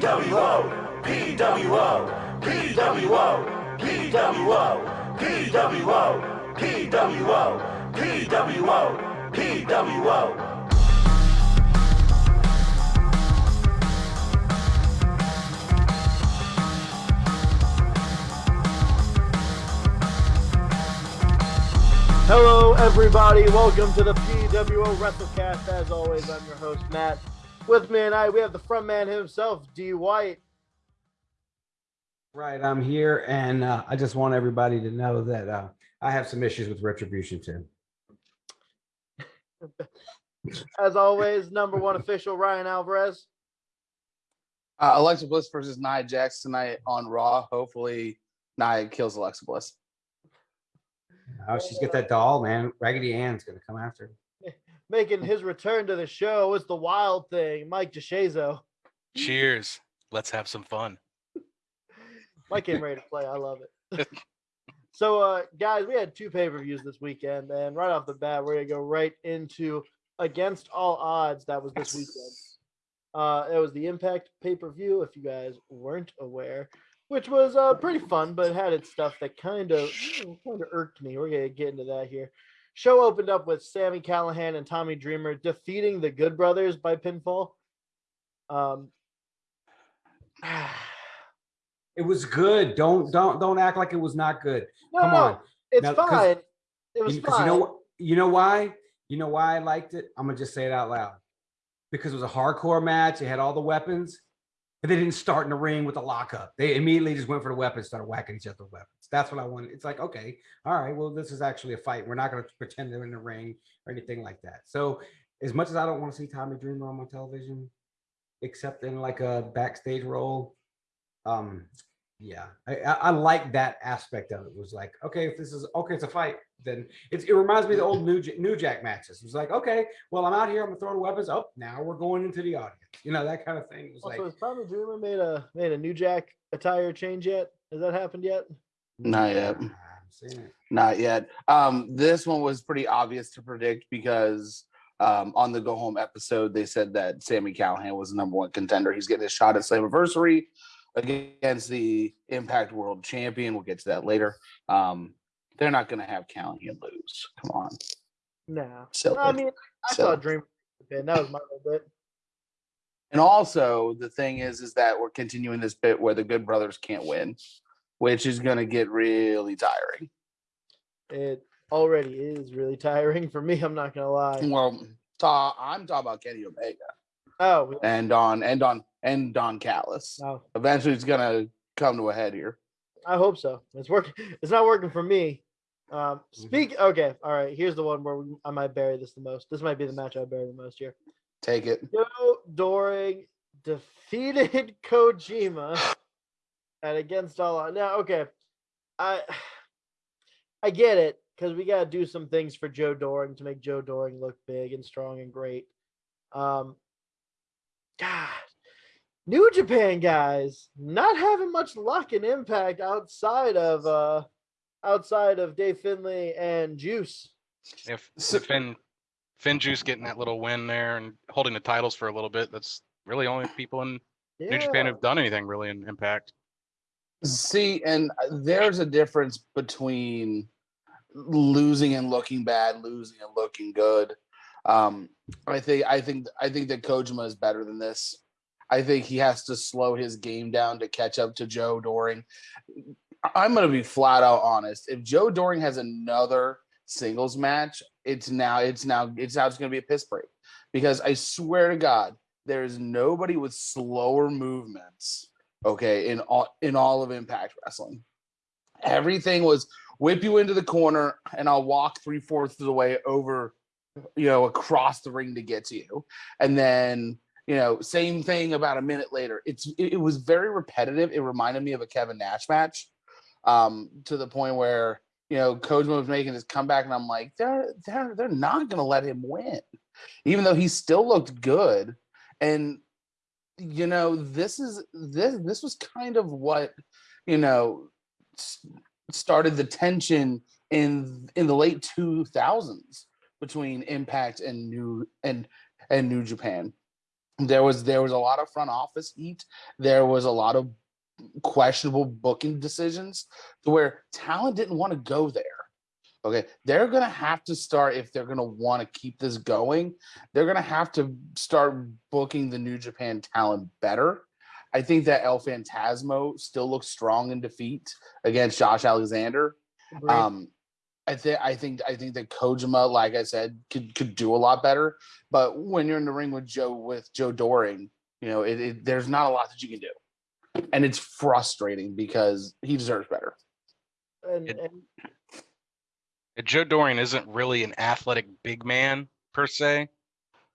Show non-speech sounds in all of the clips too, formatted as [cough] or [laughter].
PWO, PWO, PWO, PWO, PWO, PWO, PWO, PWO. Hello, everybody. Welcome to the PWO WrestleCast. As always, I'm your host, Matt. With me tonight, we have the front man himself, D. White. Right, I'm here, and uh, I just want everybody to know that uh, I have some issues with retribution too. [laughs] As always, number one official, Ryan Alvarez. Uh, Alexa Bliss versus Nia Jax tonight on Raw. Hopefully, Nia kills Alexa Bliss. Oh, she's got that doll, man. Raggedy Ann's gonna come after. Making his return to the show is the wild thing, Mike DeShazo. Cheers. Let's have some fun. [laughs] Mike came ready to play. I love it. [laughs] so, uh, guys, we had two pay per views this weekend, and right off the bat, we're gonna go right into Against All Odds. That was this weekend. Uh, it was the Impact pay per view. If you guys weren't aware, which was uh, pretty fun, but had its stuff that kind of kind of irked me. We're gonna get into that here. Show opened up with Sami Callihan and Tommy Dreamer defeating the Good Brothers by pinfall. Um, [sighs] It was good. Don't don't don't act like it was not good. no, Come no, on. it's Now, fine. It was fine. you know? You know why? You know why I liked it? I'm gonna just say it out loud. Because it was a hardcore match. It had all the weapons, but they didn't start in the ring with the lockup. They immediately just went for the weapons, started whacking each other with weapons. That's what I wanted. It's like, okay, all right, well, this is actually a fight. We're not gonna pretend they're in the ring or anything like that. So, as much as I don't want to see Tommy Dreamer on my television, except in like a backstage role, um, yeah, I, I, I like that aspect of it. Was like, okay, if this is okay, it's a fight. Then it's, it reminds me of the old New Ja- New Jack matches. It was like, okay, well, I'm out here, I'm gonna throw weapons. Oh, now we're going into the audience. You know that kind of thing. It was Also, like, has Tommy Dreamer made a made a New Jack attire change yet? Has that happened yet? Not yet. "Nah, I'm seeing it. Not yet. Um, this one was pretty obvious to predict because um, on the go home episode, they said that Sami Callihan was the number one contender. He's getting a shot at Slammiversary against the Impact World Champion. We'll get to that later. Um, they're not going to have Callihan lose. Come on. No. Silly. I mean, I So- saw Dreamer. win. That was my little bit. And also, the thing is, is that we're continuing this bit where the Good Brothers can't win, which is going to get really tiring. It already is really tiring for me. I'm not gonna lie. Well, ta- I'm talking about Kenny Omega Oh, and on and on and Don Callis. Eventually, it's gonna come to a head here. I hope so. It's working. It's not working for me. Um, Mm-hmm. speak. Okay, all right. Here's the one where we, I might bury this the most. This might be the match I bury the most here. Take it. Joe Doering defeated [laughs] Kojima and against all odds. Now, okay, I I get it because we gotta do some things for Joe Doering to make Joe Doering look big and strong and great. Um, God, New Japan guys not having much luck and impact outside of uh outside of Dave Finlay and Juice. If So- Finn Finn Juice getting that little win there and holding the titles for a little bit, that's really only people in New Japan who've done anything really in Impact. See, and uh, there's a difference between losing and looking bad, losing and looking good. Um, I think I think I think that Kojima is better than this. I think he has to slow his game down to catch up to Joe Doering. I'm gonna be flat out honest. If Joe Doering has another singles match, it's now it's now it's now it's gonna be a piss break. Because I swear to God, there is nobody with slower movements okay in all in all of impact wrestling everything was whip you into the corner and i'll walk three fourths of the way over you know across the ring to get to you and then you know same thing about a minute later. It's it, it was very repetitive. It reminded me of a kevin nash match um to the point where you know Kojima was making his comeback and i'm like they're they're they're not gonna let him win even though he still looked good. And you know this is this this was kind of what you know started the tension in in the late 2000s between impact and new and and new japan there was there was a lot of front office heat. There was a lot of questionable booking decisions to where talent didn't want to go there. Okay, they're gonna have to start if they're gonna want to keep this going. They're gonna have to start booking the New Japan talent better. I think that El Fantasmo still looks strong in defeat against Josh Alexander. Agreed. Um, I think I think I think that Kojima, like I said, could could do a lot better. But when you're in the ring with Joe with Joe Doering, you know, it, it, there's not a lot that you can do, and it's frustrating because he deserves better. and, and And Joe Doering isn't really an athletic big man per se.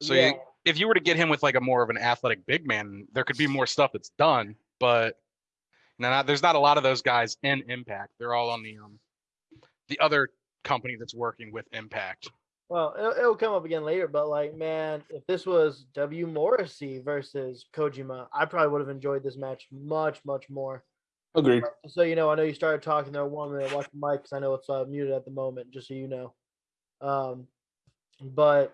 So yeah, you, if you were to get him with like a more of an athletic big man, there could be more stuff that's done. But no, not, there's not a lot of those guys in Impact. They're all on the um the other company that's working with Impact. well, it'll, it'll come up again later, but like, man, if this was W Morrissey versus Kojima, I probably would have enjoyed this match much, much more. Agreed. So you know, I know you started talking there one minute. Watch the mic because I know it's uh, muted at the moment, just so you know. Um, but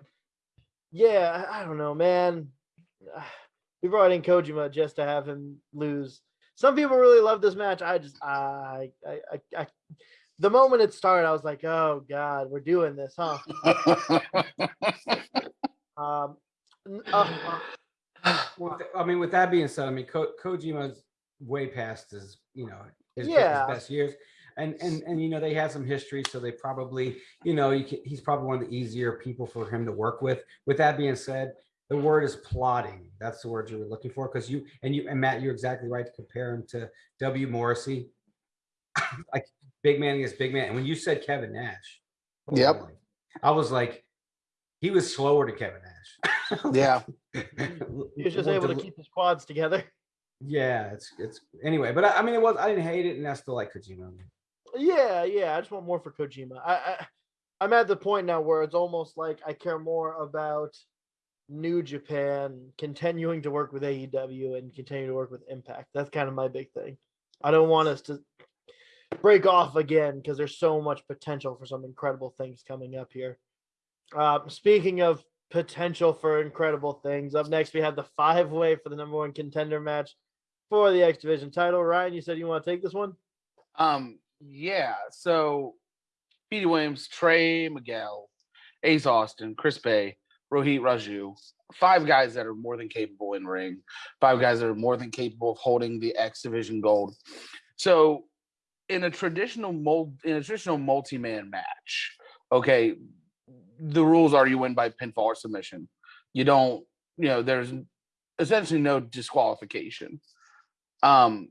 yeah, I, I don't know, man. [sighs] We brought in Kojima just to have him lose. Some people really love this match. I just, I, I, I, I the moment it started, I was like, oh god, we're doing this, huh? [laughs] Um, uh, uh, Well, I mean, with that being said, I mean, Ko- Kojima's way past his, you know, his, be- his best years, and and and you know they had some history, so they probably, you know, you can, he's probably one of the easier people for him to work with. With that being said, the word is plotting. That's the word you were looking for, because you and you and Matt, you're exactly right to compare him to W. Morrissey, [laughs] like big man against big man. And when you said Kevin Nash, Yep. boy, I was like, he was slower to Kevin Nash. [laughs] yeah. [laughs] he was just able to keep his quads together. yeah, it's it's anyway, but I, I mean, it was I didn't hate it, and I still like Kojima. Yeah, yeah. I just want more for Kojima. I, I I'm at the point now where it's almost like I care more about New Japan continuing to work with AEW and continue to work with Impact. That's kind of my big thing. I don't want us to break off again because there's so much potential for some incredible things coming up here. Uh, speaking of potential for incredible things, up next we have the five way for the number one contender match for the X Division title. Ryan, you said you want to take this one? Um, yeah. So, Petey Williams, Trey Miguel, Ace Austin, Chris Bey, Rohit Raju, five guys that are more than capable in ring, five guys that are more than capable of holding the X Division gold. So, in a traditional mold, in a traditional multi-man match, okay, the rules are you win by pinfall or submission. You don't, you know, there's essentially no disqualification. Um,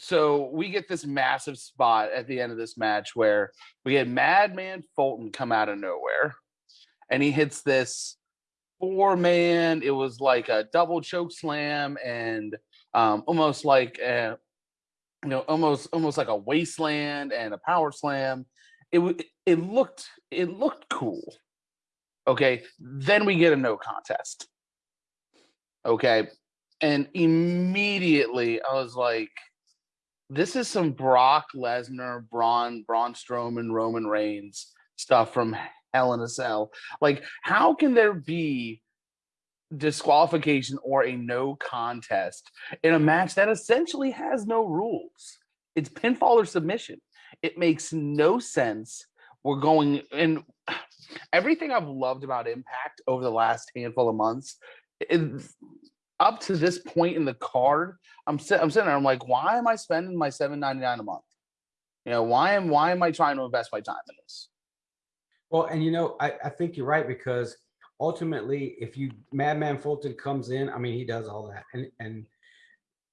so we get this massive spot at the end of this match where we get Madman Fulton come out of nowhere and he hits this four man. It was like a double choke slam and um, almost like a, you know, almost almost like a wasteland and a power slam. It it looked it looked cool. Okay, then we get a no contest. Okay, and immediately I was like, this is some Brock Lesnar, Braun, Braun Strowman, Roman Reigns stuff from Hell in a Cell. Like, how can there be disqualification or a no contest in a match that essentially has no rules? It's pinfall or submission. It makes no sense. We're going and [sighs] everything I've loved about Impact over the last handful of months. It, up to this point in the card, I'm I'm sitting there. I'm like, why am I spending my seven ninety nine a month? You know, why am why am I trying to invest my time in this? Well, and you know, I, I think you're right because ultimately, if you Madman Fulton comes in, I mean, he does all that, and and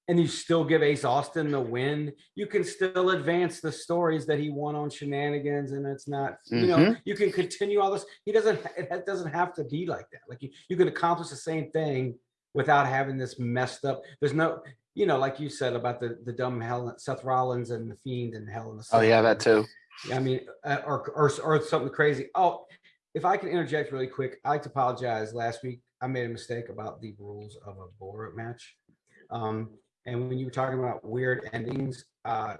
and you still give Ace Austin the win, you can still advance the stories that he won on shenanigans, and it's not, you know, you can continue all this. He doesn't, it doesn't have to be like that. Like you, you can accomplish the same thing without having this messed up. There's no, you know, like you said about the the dumb Hell, Seth Rollins and the Fiend and Hell in the Oh yeah, that too. I mean, uh, or, or or something crazy. Oh, if I can interject really quick, I like to apologize. Last week, I made a mistake about the rules of a bull rope match. Um, and when you were talking about weird endings, uh,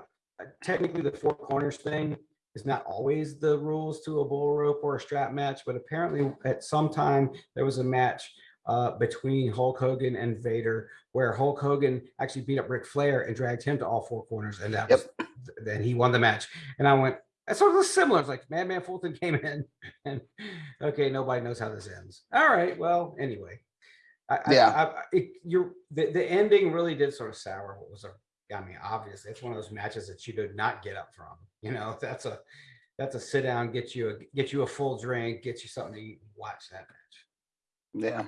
technically the four corners thing is not always the rules to a bull rope or a strap match, but apparently at some time there was a match uh, between Hulk Hogan and Vader, where Hulk Hogan actually beat up Ric Flair and dragged him to all four corners, and that was then he won the match. And I went, that's sort of similar. It's like Madman Fulton came in, [laughs] and okay, nobody knows how this ends. All right, well, anyway, I, I- Yeah. I, I, it, you're the, the ending really did sort of sour what was a. I mean, obviously, it's one of those matches that you did not get up from. You know, [laughs] that's a that's a sit down, get you a get you a full drink, get you something to eat, watch that match. Yeah.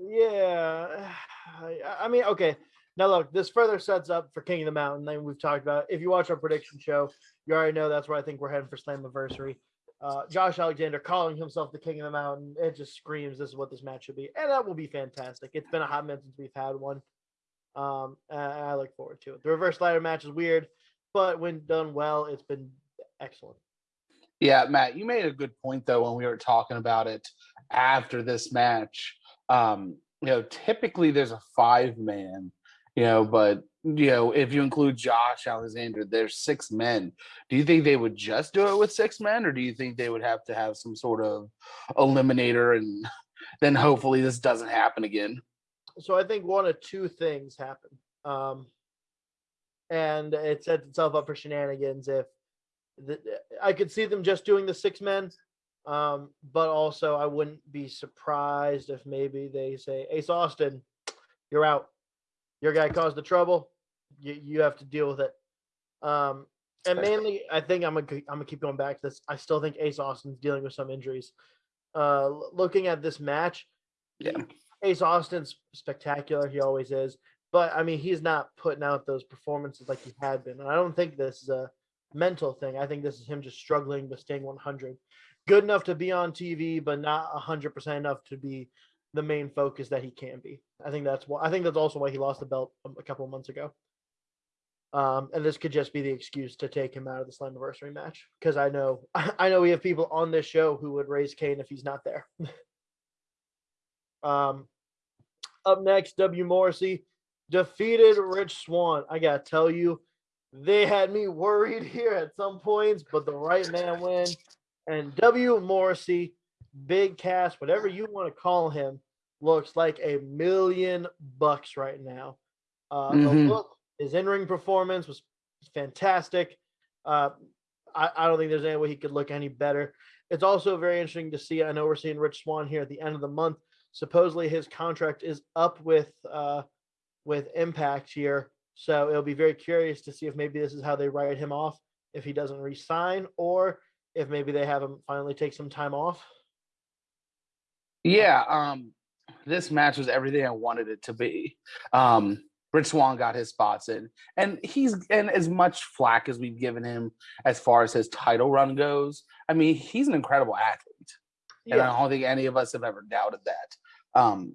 Yeah, [sighs] I, I mean, okay. Now look, this further sets up for King of the Mountain. Then we've talked about. If you watch our prediction show, you already know that's where I think we're heading for Slammiversary. Uh, Josh Alexander calling himself the King of the Mountain. It just screams this is what this match should be, and that will be fantastic. It's been a hot minute since we've had one. Um, and I look forward to it. The reverse ladder match is weird, but when done well, it's been excellent. Yeah, Matt, you made a good point though when we were talking about it after this match. Um, you know, typically there's a five man, you know, but you know, if you include Josh Alexander, there's six men. Do you think they would just do it with six men, or do you think they would have to have some sort of eliminator and [laughs] then hopefully this doesn't happen again? so I think one of two things happen. Um, and it sets itself up for shenanigans if the, I could see them just doing the six men. Um, but also I wouldn't be surprised if maybe they say, Ace Austin, you're out. Your guy caused the trouble. You you have to deal with it. Um, and mainly I think I'm gonna I'm gonna keep going back to this. I still think Ace Austin's dealing with some injuries. Uh, looking at this match, Yeah. Ace Austin's spectacular. He always is. But I mean, he's not putting out those performances like he had been. And I don't think this is a mental thing. I think this is him just struggling with staying 100. Good enough to be on TV, but not 100% enough to be the main focus that he can be. I think that's why. I think that's also why he lost the belt a, couple months ago. Um, and this could just be the excuse to take him out of the Slammiversary match because I know [laughs] I know we have people on this show who would raise Kane if he's not there. [laughs] Um, up next, W. Morrissey defeated Rich Swann. I gotta tell you, they had me worried [laughs] here at some points, but the right man win. And W. Morrissey, Big Cass, whatever you want to call him, looks like a million bucks right now. Uh, Mhm. look, his in-ring performance was fantastic. Uh, I, I don't think there's any way he could look any better. It's also very interesting to see. I know we're seeing Rich Swann here at the end of the month. Supposedly his contract is up with uh, with Impact here, so it'll be very curious to see if maybe this is how they write him off if he doesn't resign, or if maybe they have him finally take some time off. Yeah, um, this match was everything I wanted it to be. Um, Rich Swann got his spots in, and he's and as much flack as we've given him as far as his title run goes. I mean, he's an incredible athlete, and I don't think any of us have ever doubted that. Um,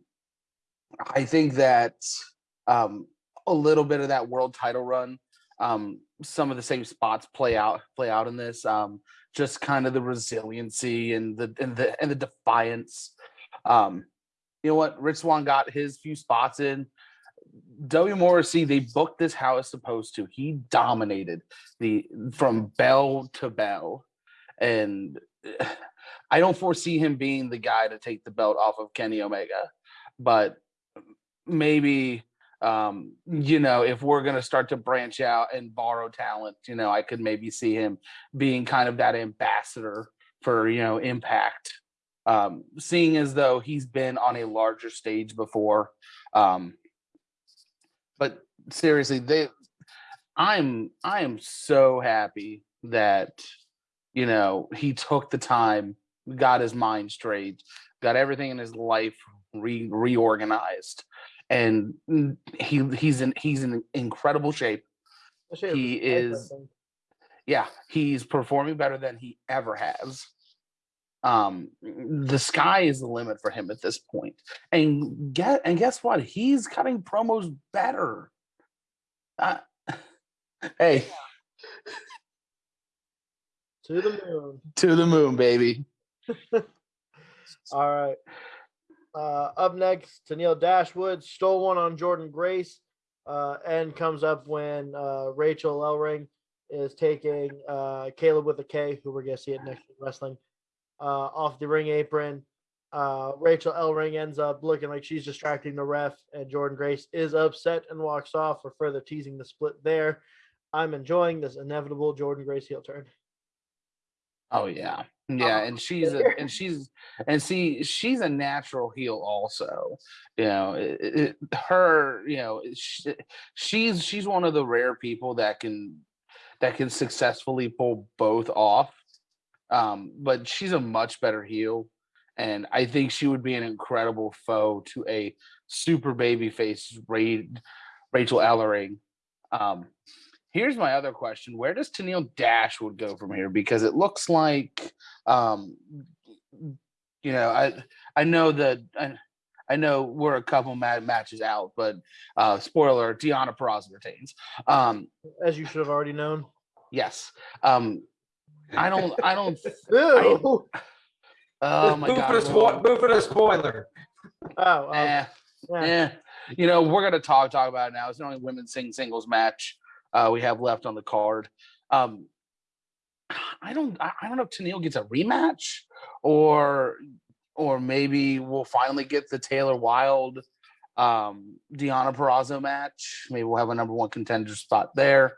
I think that um, a little bit of that world title run, um, some of the same spots play out play out in this. Um, just kind of the resiliency and the and the and the defiance. Um, you know what? Rich Swann got his few spots in. W Morrissey, they booked this how it's supposed to. He dominated the from bell to bell, and [sighs] I don't foresee him being the guy to take the belt off of Kenny Omega, but maybe um, you know if we're gonna start to branch out and borrow talent, you know, I could maybe see him being kind of that ambassador for you know Impact um, seeing as though he's been on a larger stage before. Um, but seriously, they, I'm, I am so happy that, you know, he took the time, got his mind straight, got everything in his life re- reorganized, and he he's in he's in incredible shape. I should have he is- yeah, he's performing better than he ever has. Um, the sky is the limit for him at this point. And get and guess what? He's cutting promos better. Uh, [laughs] hey, to the moon. [laughs] to the moon, baby. [laughs] All right. Uh, up next, Tennille Dashwood stole one on Jordynne Grace. Uh, and comes up when uh, Rachel Ellering is taking uh, Kaleb with a K, who we're going to see at Next Wrestling, uh, off the ring apron. Uh, Rachel Ellering ends up looking like she's distracting the ref, and Jordynne Grace is upset and walks off for further teasing the split there. I'm enjoying this inevitable Jordynne Grace heel turn. Oh yeah, yeah, and she's a, and she's and see she's a natural heel also. You know, it, it, her you know she, she's she's one of the rare people that can that can successfully pull both off. Um, but she's a much better heel, and I think she would be an incredible foe to a super baby face Ra- Rachel Ellering. Um, Here's my other question: Where does Tennille Dashwood go from here? Because it looks like, um, you know, I I know that I, I know we're a couple mad matches out, but uh, spoiler: Deonna Purrazzo retains. Um, As you should have already known. yes. Um, I don't. I don't. [laughs] Ew. Oh my Move god. for the spo- move for the spoiler. Oh, um, Eh, yeah. eh. You know, we're gonna talk talk about it now. It's the only women's sing singles match uh, we have left on the card. Um, I don't I, I don't know if Tennille gets a rematch or or maybe we'll finally get the Taylor Wilde um Deonna Purrazzo match. Maybe we'll have a number one contender spot there.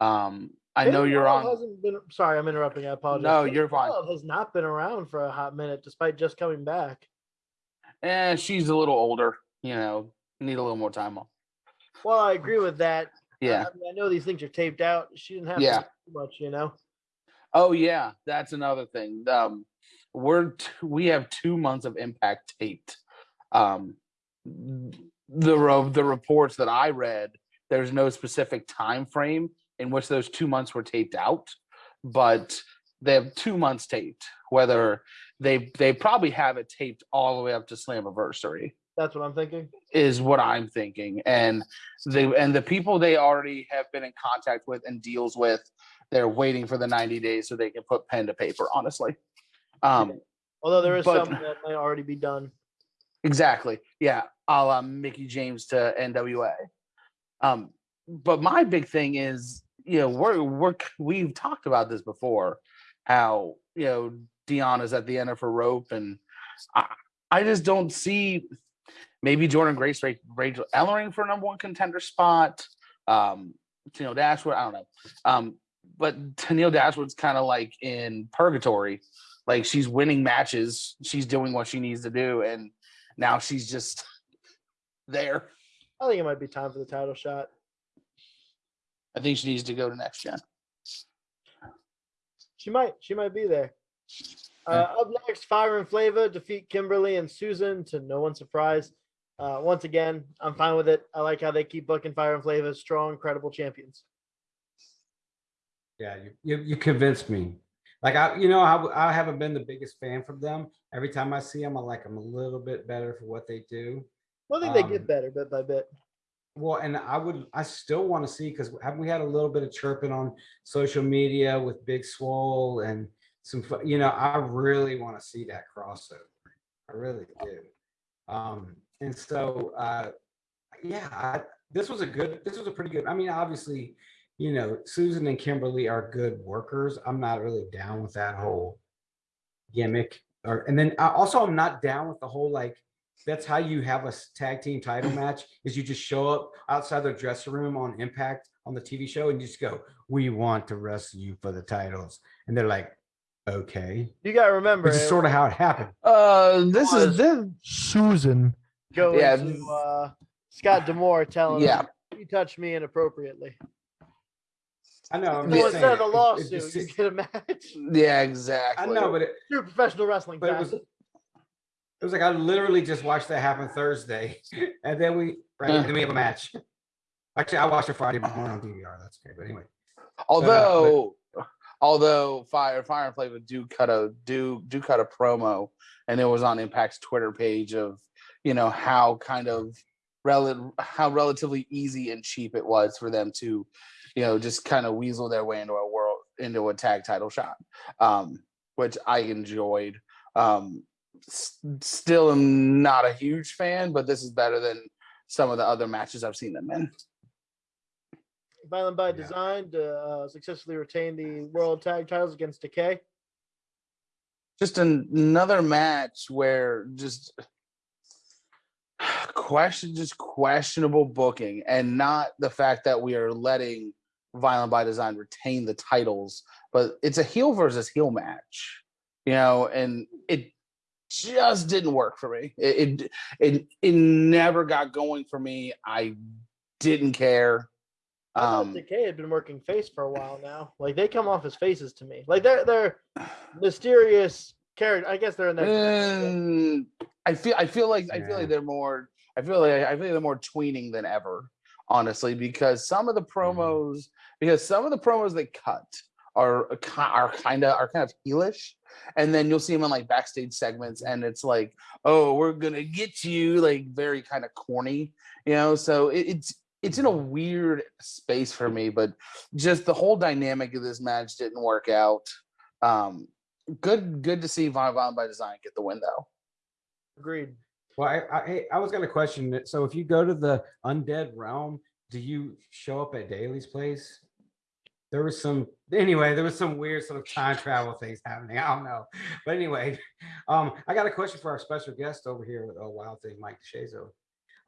Um, I know you're Wilde on. Hasn't been, sorry, I'm interrupting. I apologize. No, Taylor you're fine. Wilde Has not been around for a hot minute, despite just coming back. And Eh, she's a little older. You know, need a little more time off. Well, I agree with that. Yeah. I, mean, I know these things are taped out. She didn't have Yeah. too much, you know. Oh yeah, that's another thing. Um, we're t- we have two months of impact taped. Um, the the reports that I read, there's no specific time frame in which those two months were taped out, but they have two months taped. Whether they they probably have it taped all the way up to Slammiversary That's what I'm thinking. is what I'm thinking. And the and the people they already have been in contact with and deals with, they're waiting for the 90 days so they can put pen to paper, honestly. Um, Although there is But- some that might already be done. exactly. Yeah. A la Mickie James to NWA. Um, but my big thing is, you know, we're we're we've talked about this before, how you know Deonna's at the end of her rope, and I, I just don't see maybe Jordynne Grace, Ra- Rachel Ellering for number one contender spot. Um, Tennille Dashwood, I don't know. Um, but Tennille Dashwood's kind of like in purgatory. Like she's winning matches, she's doing what she needs to do, and now she's just [laughs] there. I think it might be time for the title shot. I think she needs to go to next gen. She might. She might be there. Yeah. Uh, up next, Fire and Flavor defeat Kimberly and Susan to no one's surprise. Uh, once again, I'm fine with it. I like how they keep booking Fire and Flavor strong, credible champions. Yeah, you, you you convinced me. Like I, you know, I, I haven't been the biggest fan from them. Every time I see them, I like them a little bit better for what they do. Well, I think they Um, get better bit by bit. Well, and I would, I still want to see because haven't we had a little bit of chirping on social media with Big Swole and some, you know, I really want to see that crossover. I really do. Um, and so, uh, yeah, I, this was a good, this was a pretty good. I mean, obviously, you know, Susan and Kimberly are good workers. I'm not really down with that whole gimmick. Or and then I also I'm not down with the whole like that's how you have a tag team title match is you just show up outside their dressing room on Impact on the TV show and you just go, "We want to wrestle you for the titles," and they're like, "Okay," You got to remember, which is sort of how it happened. Uh, this is this. Susan go Yeah, into uh, Scott D'Amore telling Yeah. him, "You touched me inappropriately." I know. I'm So just instead of saying, the it- it lawsuit, just- you get a match. Yeah, exactly. I know, but it, True professional wrestling. but it was it was like I literally just watched that happen Thursday, [laughs] and then we right, and then we have a match. Actually, I watched it Friday morning on DVR. That's okay, but anyway. although although fire fire and flavor do cut a do do cut a promo and it was on impact's twitter page of you know how kind of rel- how relatively easy and cheap it was for them to you know just kind of weasel their way into a world into a tag title shot um which i enjoyed um still am not a huge fan but this is better than some of the other matches i've seen them in Violent by Yeah. Design to uh, successfully retain the World Tag Titles against Decay. just an- another match where just [sighs] question just questionable booking and not the fact that we are letting violent by design retain the titles but it's a heel versus heel match you know and it just didn't work for me it it it, it never got going for me i didn't care I thought um Decay had been working face for a while now. Like they come off as faces to me. Like they're they're [sighs] mysterious character. I guess they're in their. Mm, I feel I feel like I feel like they're more I feel like I feel like they're more tweening than ever, honestly, because some of the promos because some of the promos they cut are are kind of are kind of heelish, and then you'll see them in like backstage segments, and it's like, oh, we're gonna get you, like very kind of corny, you know. So it, it's it's in a weird space for me, but just the whole dynamic of this match didn't work out. Um, good good to see Von Von by Design get the win though. Agreed. Well, I, I, I was gonna question it. So if you go to the undead realm, do you show up at Daily's place? There was some, anyway, there was some weird sort of time travel things happening. I don't know. But anyway, [laughs] um, I got a question for our special guest over here with a wild thing, Mike DeShazo.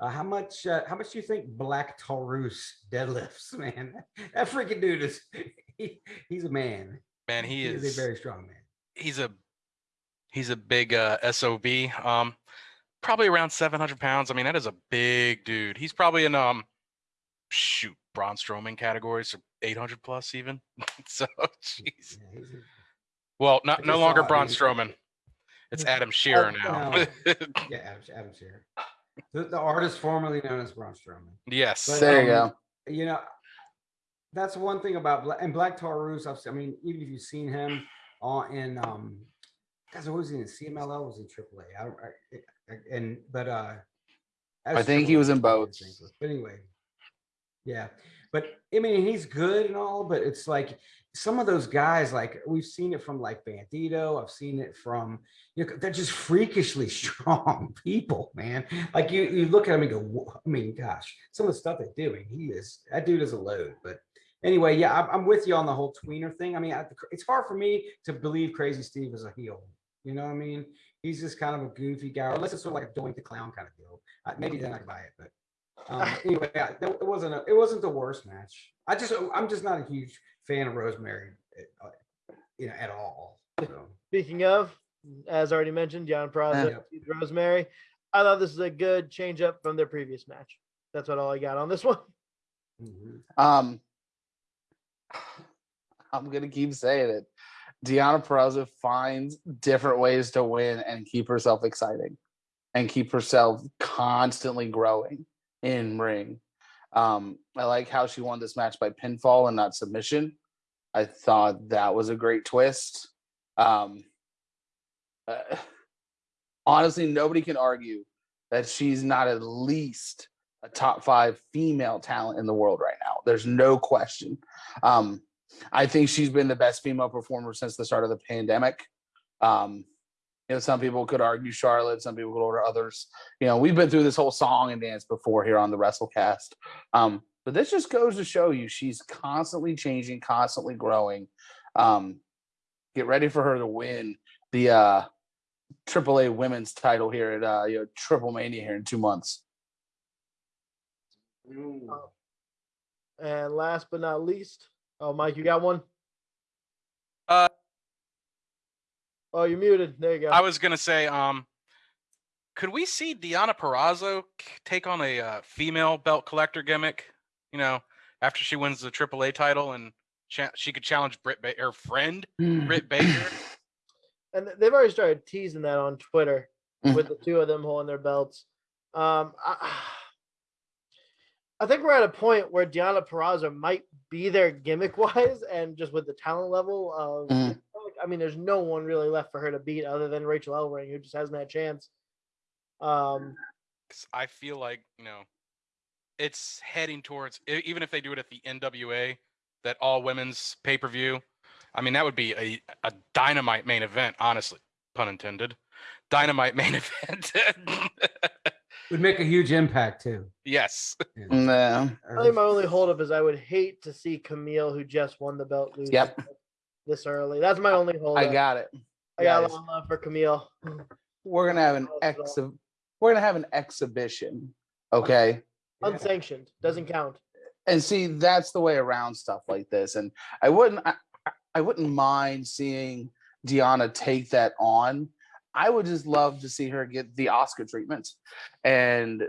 Uh, how much, uh, how much do you think Black Taurus deadlifts, [laughs] man? That freaking dude is, [laughs] he, he's a man. Man, he He is is a very strong man. he's a he's a big uh SOB. Um probably around 700 pounds. I mean, that is a big dude. He's probably in um shoot Braun Strowman categories or 800 plus even. [laughs] so jeez. Yeah, he's a- Well, not no longer saw it, Braun man. Strowman. It's Adam [laughs] Scherr Oh, now. no. Yeah, [laughs] Adam, Adam Scherr. The, the artist formerly known as Braun Strowman. yes. But, There you um, go. You know, that's one thing about Black and Black Taurus. I've, se- I mean, even if you've seen him on in um, guys, what was he in CMLL? Was he AAA? I don't. I, I- and but uh, I as think he was in both. But anyway, yeah. But I mean, he's good and all, but it's like some of those guys, like we've seen it from like Bandito. I've seen it from you know, they're just freakishly [laughs] strong people, man. Like you, you look at him and go, I mean, gosh, some of the stuff they're doing, he is that dude is a load. But anyway, yeah, I'm, with you on the whole tweener thing. I mean, it's hard for me to believe Crazy Steve is a heel. You know what I mean? He's just kind of a goofy guy, unless it's sort of like a Doink the Clown kind of deal. Maybe then I buy it, but um, [laughs] anyway, yeah, that- it wasn't a, it wasn't the worst match. I just I'm just not a huge fan of Rosemary, uh, you know, at all. So. [laughs] Speaking of, as already mentioned, John Praza, Yep. Rosemary. I thought this is a good change up from their previous match. That's what all I got on this [laughs] one. mhm. Um, [sighs] I'm gonna keep saying it. Deonna Purrazzo finds different ways to win and keep herself exciting, and keep herself constantly growing in ring. Um, I like how she won this match by pinfall and not submission. I thought that was a great twist. Um, uh, honestly, nobody can argue that she's not at least a top five female talent in the world right now. There's no question. Um, I think she's been the best female performer since the start of the pandemic. Um, you know, some people could argue Charlotte, some people could order others. You know, we've been through this whole song and dance before here on the WrestleCast. Um, but this just goes to show you she's constantly changing, constantly growing. Um, get ready for her to win the uh AAA women's title here at uh you know Triple Mania here in two months. And last but not least, oh Mike, you got one? Uh, Oh, you're muted. There you go. I was gonna say, um, could we see Deonna Purrazzo take on a uh, female belt collector gimmick? You know, after she wins the AAA title and cha- she could challenge Britt ba- her friend Britt Baker. [clears throat] and they've already started teasing that on Twitter Mhm. with the two of them holding their belts. Um, I, I think we're at a point where Deonna Purrazzo might be there gimmick wise and just with the talent level of. I mean, there's no one really left for her to beat other than Rachel Ellering, who just hasn't had a chance. Um, 'Cause I feel like you know, it's heading towards even if they do it at the NWA, that all women's pay per view. I mean, that would be a a dynamite main event. Honestly, pun intended. Dynamite main [laughs] event. Would make a huge impact too. yes. Yeah. Nah. I think my only holdup is I would hate to see Kamille, who just won the belt, lose Yep. This early. That's my only holdup. I got it. I got a lot of love for Kamille. [laughs] We're gonna have an Not at all. exhi- We're gonna have an exhibition. Okay. Unsanctioned doesn't count. and see that's the way around stuff like this and i wouldn't I, I- I wouldn't mind seeing Deonna take that on i would just love to see her get the oscar treatment and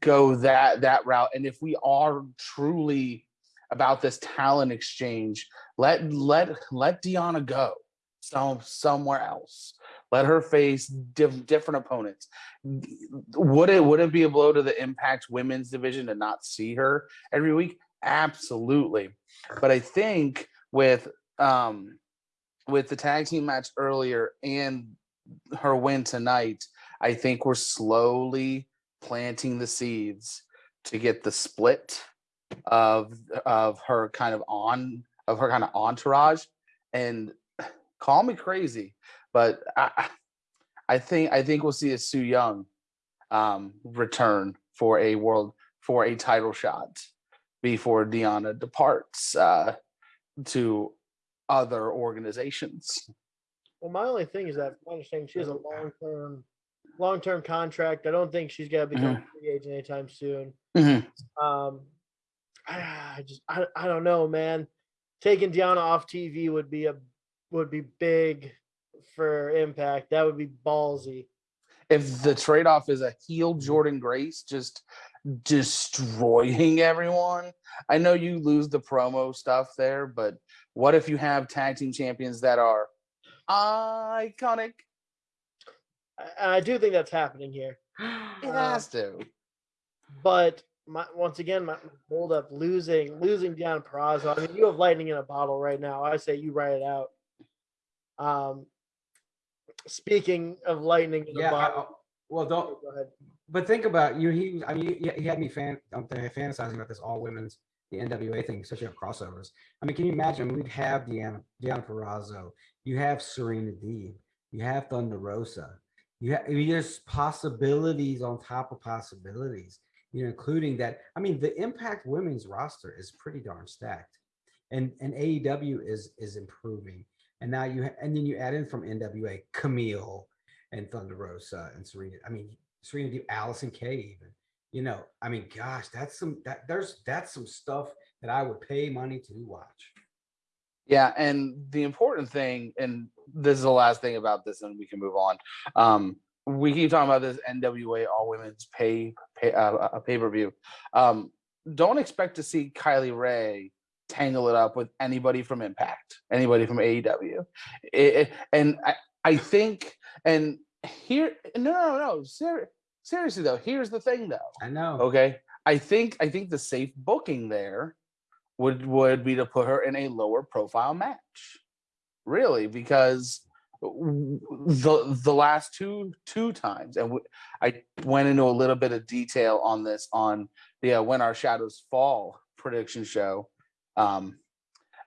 go that that route and if we are truly about this talent exchange let let let Deonna go some somewhere else. Let her face diff, different opponents. Would it would it be a blow to the impact women's division to not see her every week? Absolutely. But i think with um with the tag team match earlier and her win tonight i think we're slowly planting the seeds to get the split of of her kind of on of her kind of entourage and call me crazy but i I- i think i think we'll see a Su Yung um return for a world for a title shot before Deonna departs uh, to other organizations. Well, my only thing is that my understanding she has a long term, long term contract. I don't think she's gonna become a free agent anytime soon. Mhm. Um, I, I just I, I don't know, man. Taking Deonna off TV would be a would be big for Impact. That would be ballsy. If the trade off is a heel Jordynne Grace just destroying everyone, I know you lose the promo stuff there, but what if you have tag team champions that are iconic? I, I do think that's happening here. It Uh, has to. But my, once again, my hold up losing losing Deonna Purrazzo. I mean, you have lightning in a bottle right now. I say you write it out. Um, speaking of lightning in a Yeah. I- bottle, well, don't. go ahead. But think about you. He, I mean, he, he had me fan, I'm fantasizing about this all women's the NWA thing, especially on crossovers. I mean, can you imagine? We'd have Deonna, Deonna Purrazzo, you have Serena Deeb, you have Thunder Rosa, you have I mean, there's possibilities on top of possibilities. You know, including that. I mean, the Impact Women's roster is pretty darn stacked, and and AEW is is improving. And now you and then you add in from NWA Kamille and Thunder Rosa and Serena. I mean, Serena Deeb, Allysin Kay, even. You know, I mean, gosh, that's some that there's that's some stuff that I would pay money to watch. Yeah, and the important thing, and this is the last thing about this, and we can move on. Um, we keep talking about this NWA All Women's Pay pay uh, a pay per view. Um, don't expect to see Kylie Rae tangle it up with anybody from Impact, anybody from AEW, It- it- and I I think and here no no no ser- seriously though here's the thing though I know. Okay. I think I think the safe booking there would would be to put her in a lower profile match. Really, because the the last two two times and I went into a little bit of detail on this on the uh, when our shadows fall prediction show. Um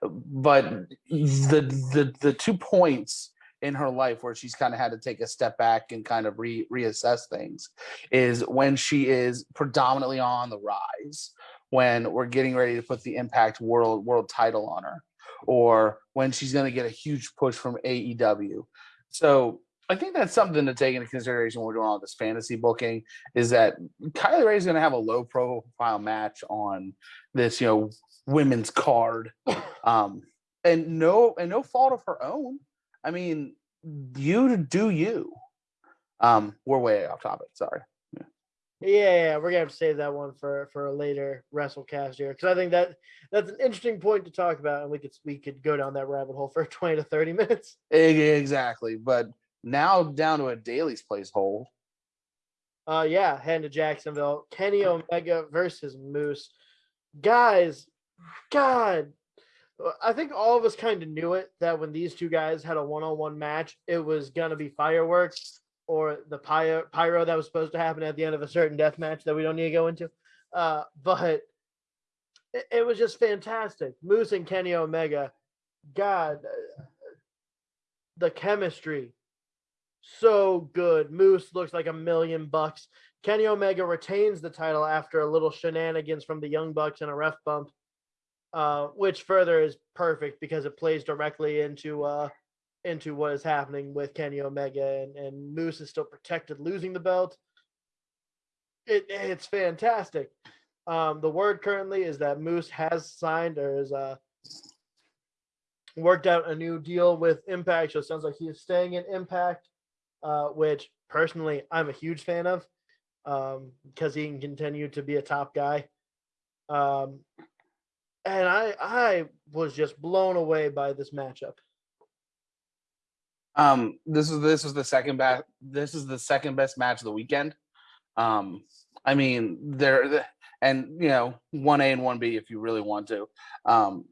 but the the the two points in her life where she's kind of had to take a step back and kind of re reassess things is when she is predominantly on the rise when we're getting ready to put the impact world world title on her or when she's going to get a huge push from AEW so I think that's something to take into consideration when we're doing all this fantasy booking is that Kylie Rae is going to have a low profile match on this, you know, women's card. [coughs] Um, and no, and no fault of her own. I mean, you do you. Um, we're way off topic. Sorry. Yeah, yeah, we're gonna have to save that one for for a later WrestleCast here because I think that that's an interesting point to talk about, and we could we could go down that rabbit hole for [laughs] twenty to thirty minutes. Exactly. But now down to a Daily's place hole. Uh, yeah, heading to Jacksonville, Kenny Omega versus Moose, guys. God, I think all of us kind of knew it that when these two guys had a one-on-one match, it was gonna be fireworks or the pyro, pyro that was supposed to happen at the end of a certain death match that we don't need to go into. Uh, but it, it was just fantastic. Moose and Kenny Omega, God, uh, the chemistry, so good. Moose looks like a million bucks. Kenny Omega retains the title after a little shenanigans from the Young Bucks and a ref bump, uh, which further is perfect because it plays directly into uh, into what is happening with Kenny Omega and, and Moose is still protected losing the belt. It it's fantastic. Um, the word currently is that Moose has signed or is uh worked out a new deal with Impact. So it sounds like he is staying in Impact, uh, which personally I'm a huge fan of um, because he can continue to be a top guy. Um, and I I was just blown away by this matchup. Um, this is this is the second best. This is the second best match of the weekend. Um, I mean, there and you know, one A and one B if you really want to. Um,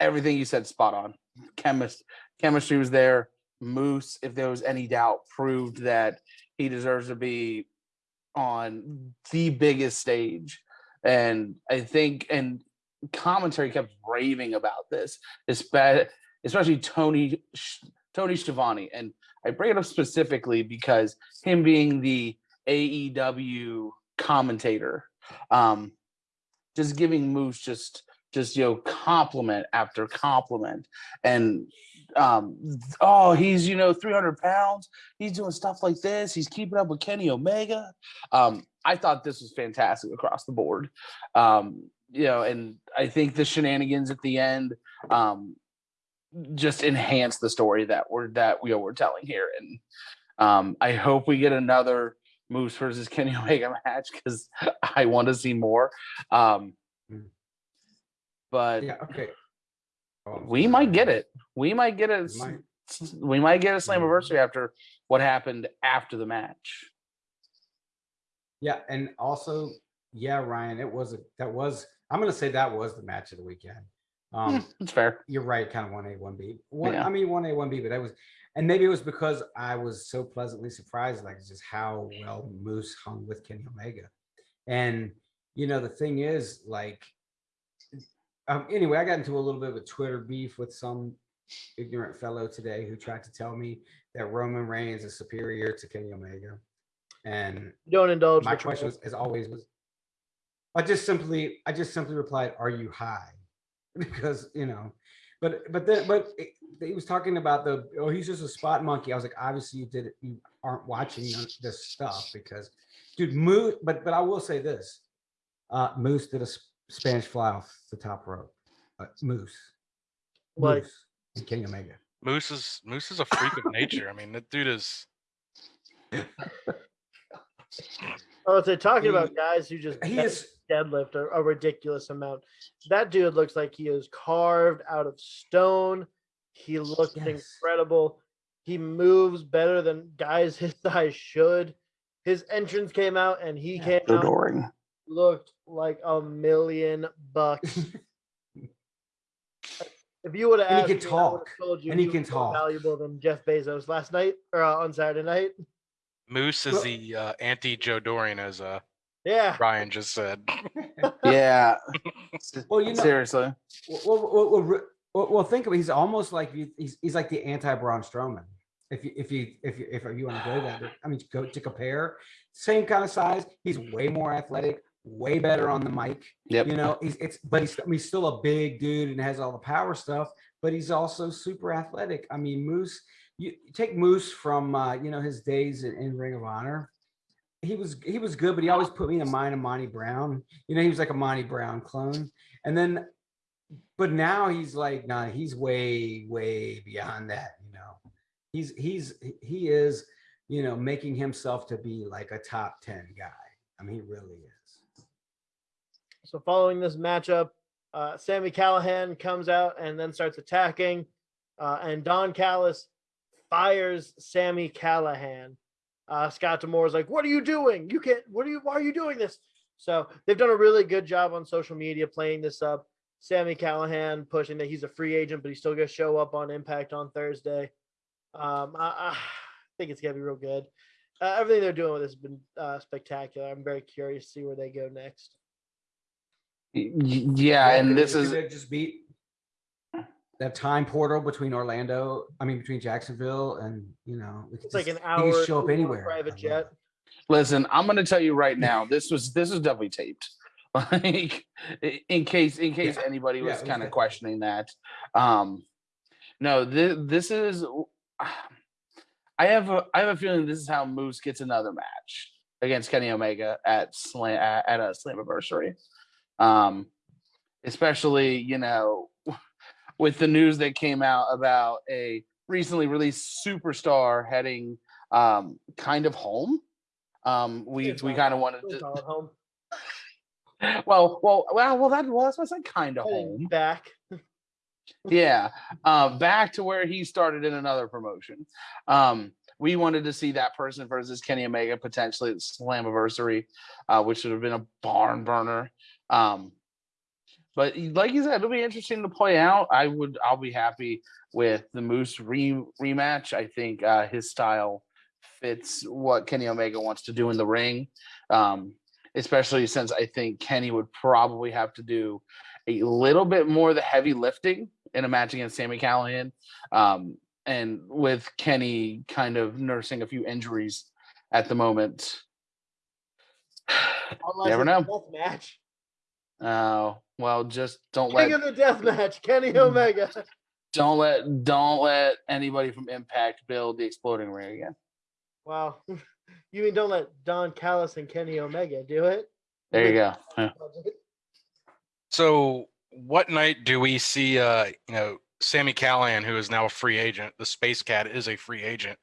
everything you said spot on. Chemist chemistry was there. Moose, if there was any doubt, proved that he deserves to be on the biggest stage. And I think and commentary kept raving about this, espe- especially Tony Tony Schiavone. And I bring it up specifically because him being the AEW commentator, um, just giving Moose just just you know compliment after compliment, and um, oh he's you know 300 pounds, he's doing stuff like this, he's keeping up with Kenny Omega. Um, I thought this was fantastic across the board. Um, you know, and I think the shenanigans at the end um, just enhance the story that we're that we are telling here. And um, I hope we get another Moose versus Kenny [laughs] Omega match because I want to see more. Um, but Yeah, okay. Oh, we might get it. We might get it. We might. We might get a Mm. Slammiversary after what happened after the match. Yeah, and also, yeah, Ryan, it was a that was I'm gonna say that was the match of the weekend. Um, It's fair. you're right, kind of one A, one B. One, Yeah. I mean one A, one B, but that was, and maybe it was because I was so pleasantly surprised, like just how well Moose hung with Kenny Omega. And you know, the thing is, like, um, anyway, I got into a little bit of a Twitter beef with some ignorant fellow today who tried to tell me that Roman Reigns is superior to Kenny Omega. And Don't indulge. my question was, as always, was I just simply, I just simply replied, "Are you high?" [laughs] Because you know, but but then but it, he was talking about the oh he's just a spot monkey. I was like, obviously you did you aren't watching this stuff because, dude, Moose. But but I will say this, uh, Moose did a s- Spanish fly off the top rope. Uh, Moose, Like- Moose, and Kenny Omega. Moose is Moose is a freak of nature. I mean, that dude is [laughs] Oh, so talking He- about guys who just He is deadlift a, a ridiculous amount. That dude looks like he is carved out of stone. He looks Yes. incredible. He moves better than guys [laughs] his size should. His entrance came out and he Yeah. came out Adoring. looked like a million bucks. [laughs] If you would have And he asked can me, I talk. told you And he was can more talk. valuable than Jeff Bezos last night or uh, on Saturday night. Moose is the uh, anti Joe Doering, as uh, Yeah, Ryan just said. [laughs] Yeah. Well, you know- seriously. Well, well, well, well, well, well, think of it. He's almost like you. He's, he's like the anti Braun Strowman. If you if you if you if you want to go that, I mean, go to compare, same kind of size. He's way more athletic, way better on the mic. Yep. You know, he's it's but he's I mean, he's still a big dude and has all the power stuff. But he's also super athletic. I mean, Moose. You you take Moose from uh, you know his days in, in Ring of Honor. He was he was good, but he always put me in mind of Monty Brown. You know, he was like a Monty Brown clone. And then but now he's like, nah, he's way, way beyond that, you know. He's he's he is, you know, making himself to be like a top 10 guy. I mean, he really is. So following this matchup, uh, Sami Callihan comes out and then starts attacking, uh, and Don Callis fires Sami Callihan. Uh, Scott D'Amore is like, "What are you doing? You can't. What are you? Why are you doing this?" So they've done a really good job on social media playing this up. Sami Callihan pushing that he's a free agent, but he's still going to show up on Impact on Thursday. Um, I, I think it's going to be real good. Uh, everything they're doing with this has been uh, spectacular. I'm very curious to see where they go next. Y- y- Yeah, and this is just beat that time portal between Orlando, I mean, between Jacksonville and, you know, we could It's like just- an he could hour show up anywhere. private jet. listen, I'm gonna tell you right now, this was this was definitely taped. [laughs] Like in case in case Yeah. anybody was it was kind of definitely- questioning that. Um No, this this is. [sighs] I have a I have a feeling this is how Moose gets another match against Kenny Omega at Slam at, at a Slammiversary. Um, especially you know with the news that came out about a recently released superstar heading um kind of home. Um, we we kind of wanted to. call it home. [laughs] Well, well, well, well. That was I said kind of home. Back. [laughs] yeah um back to where he started in another promotion um we wanted to see that person versus kenny omega potentially at slammiversary uh which would have been a barn burner um but like you said it'll be interesting to play out i would i'll be happy with the moose re- rematch i think uh his style fits what kenny omega wants to do in the ring um especially since i think kenny would probably have to do a little bit more of the heavy lifting in a match against Sami Callihan. Um, and with Kenny kind of nursing a few injuries at the moment. [sighs] Unless Never know. match. Oh, well, just don't King let of the death match. Kenny [laughs] Omega. don't let don't let anybody from Impact build the exploding ring again. Wow. [laughs] You mean don't let Don Callis and Kenny Omega do it? There you go. [laughs] Yeah. So what night do we see uh you know Sami Callihan, who is now a free agent, the Space Cat is a free agent.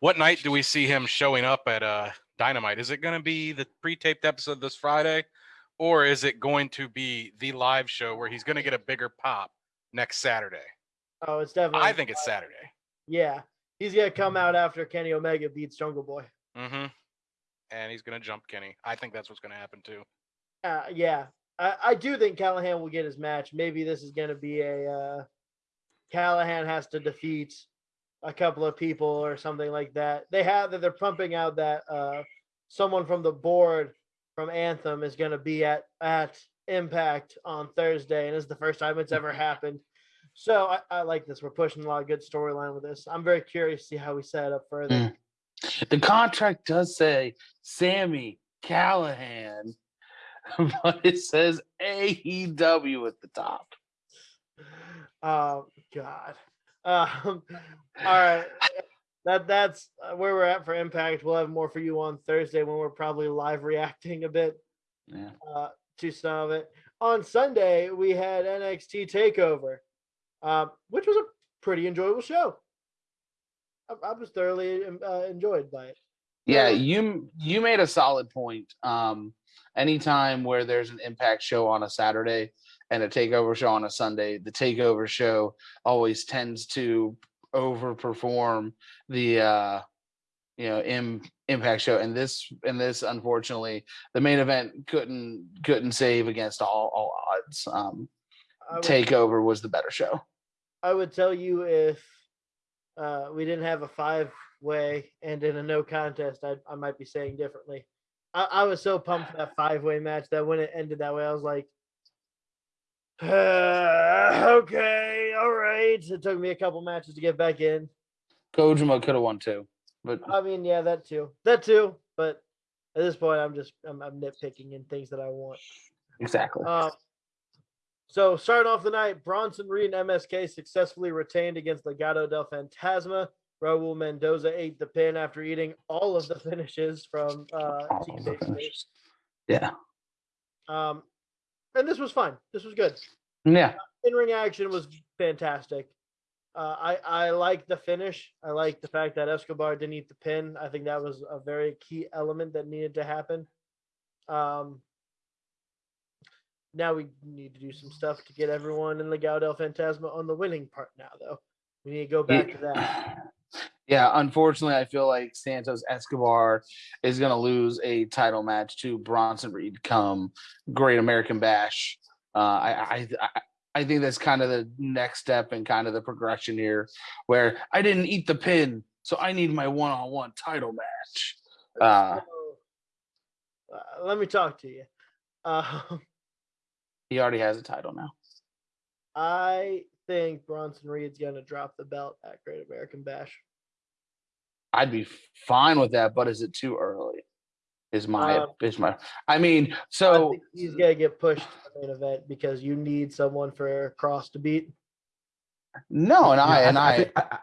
What night do we see him showing up at uh Dynamite? Is it gonna be the pre-taped episode this Friday? Or is it going to be the live show where he's gonna get a bigger pop next Saturday? Oh, it's definitely. I think it's Saturday. Yeah, he's gonna come out after Kenny Omega beats Jungle Boy. Mm-hmm. And he's gonna jump Kenny. I think that's what's gonna happen too. Uh, yeah, I, I do think Callihan will get his match. Maybe this is gonna be a uh, Callihan has to defeat a couple of people or something like that. They have that they're pumping out that uh, someone from the board from Anthem is gonna be at at Impact on Thursday, and it's the first time it's ever [laughs] happened. So I, I like this. We're pushing a lot of good storyline with this. I'm very curious to see how we set it up further. Mm. The contract does say Sami Callihan, [laughs] but it says AEW at the top. Oh God. Um, all right. [laughs] That that's uh, where we're at for Impact. We'll have more for you on Thursday when we're probably live reacting a bit Yeah. uh, to some of it. On Sunday we had NXT Takeover, um, which was a pretty enjoyable show. I, I was thoroughly um, uh, enjoyed by it. Yeah, you you made a solid point. Um, anytime where there's an impact show on a Saturday and a takeover show on a Sunday, the takeover show always tends to overperform the uh you know Im, impact show and this and this unfortunately the main event couldn't couldn't save against all all odds um would, takeover was the better show I would tell you if uh, we didn't have a five way and in a no contest, I, I might be saying differently. I, I was so pumped for that five way match that when it ended that way, I was like, [sighs] okay, all right. It took me a couple matches to get back in. kojima could have won too but I mean, yeah, that too, that too. But at this point, I'm just I'm, I'm nitpicking in things that I want. exactly Uh, so starting off the night, Bronson Reed and MSK successfully retained against Legado del Fantasma. Raul Mendoza ate the pin after eating all of the finishes from uh, Team Babyface. yeah Um, and this was fun. This was good. yeah In ring action was fantastic. Uh, I I like the finish. I like the fact that Escobar didn't eat the pin. I think that was a very key element that needed to happen. Um, now we need to do some stuff to get everyone in Legado del Fantasma on the winning part. Now, though, we need to go back to that. [clears throat] Yeah, unfortunately, I feel like Santos Escobar is going to lose a title match to Bronson Reed come Great American Bash. Uh, I, I I I think that's kind of the next step and kind of the progression here, where I didn't eat the pin, so I need my one-on-one title match. Uh, So, uh, let me talk to you. [laughs] Um, he already has a title now. I think Bronson Reed's going to drop the belt at Great American Bash. I'd be fine with that, but is it too early? Is my Um, is my? I mean, I so think he's gonna get pushed to the main event because you need someone for Kross to beat. No, and Yeah, I and I, I. think, I, I-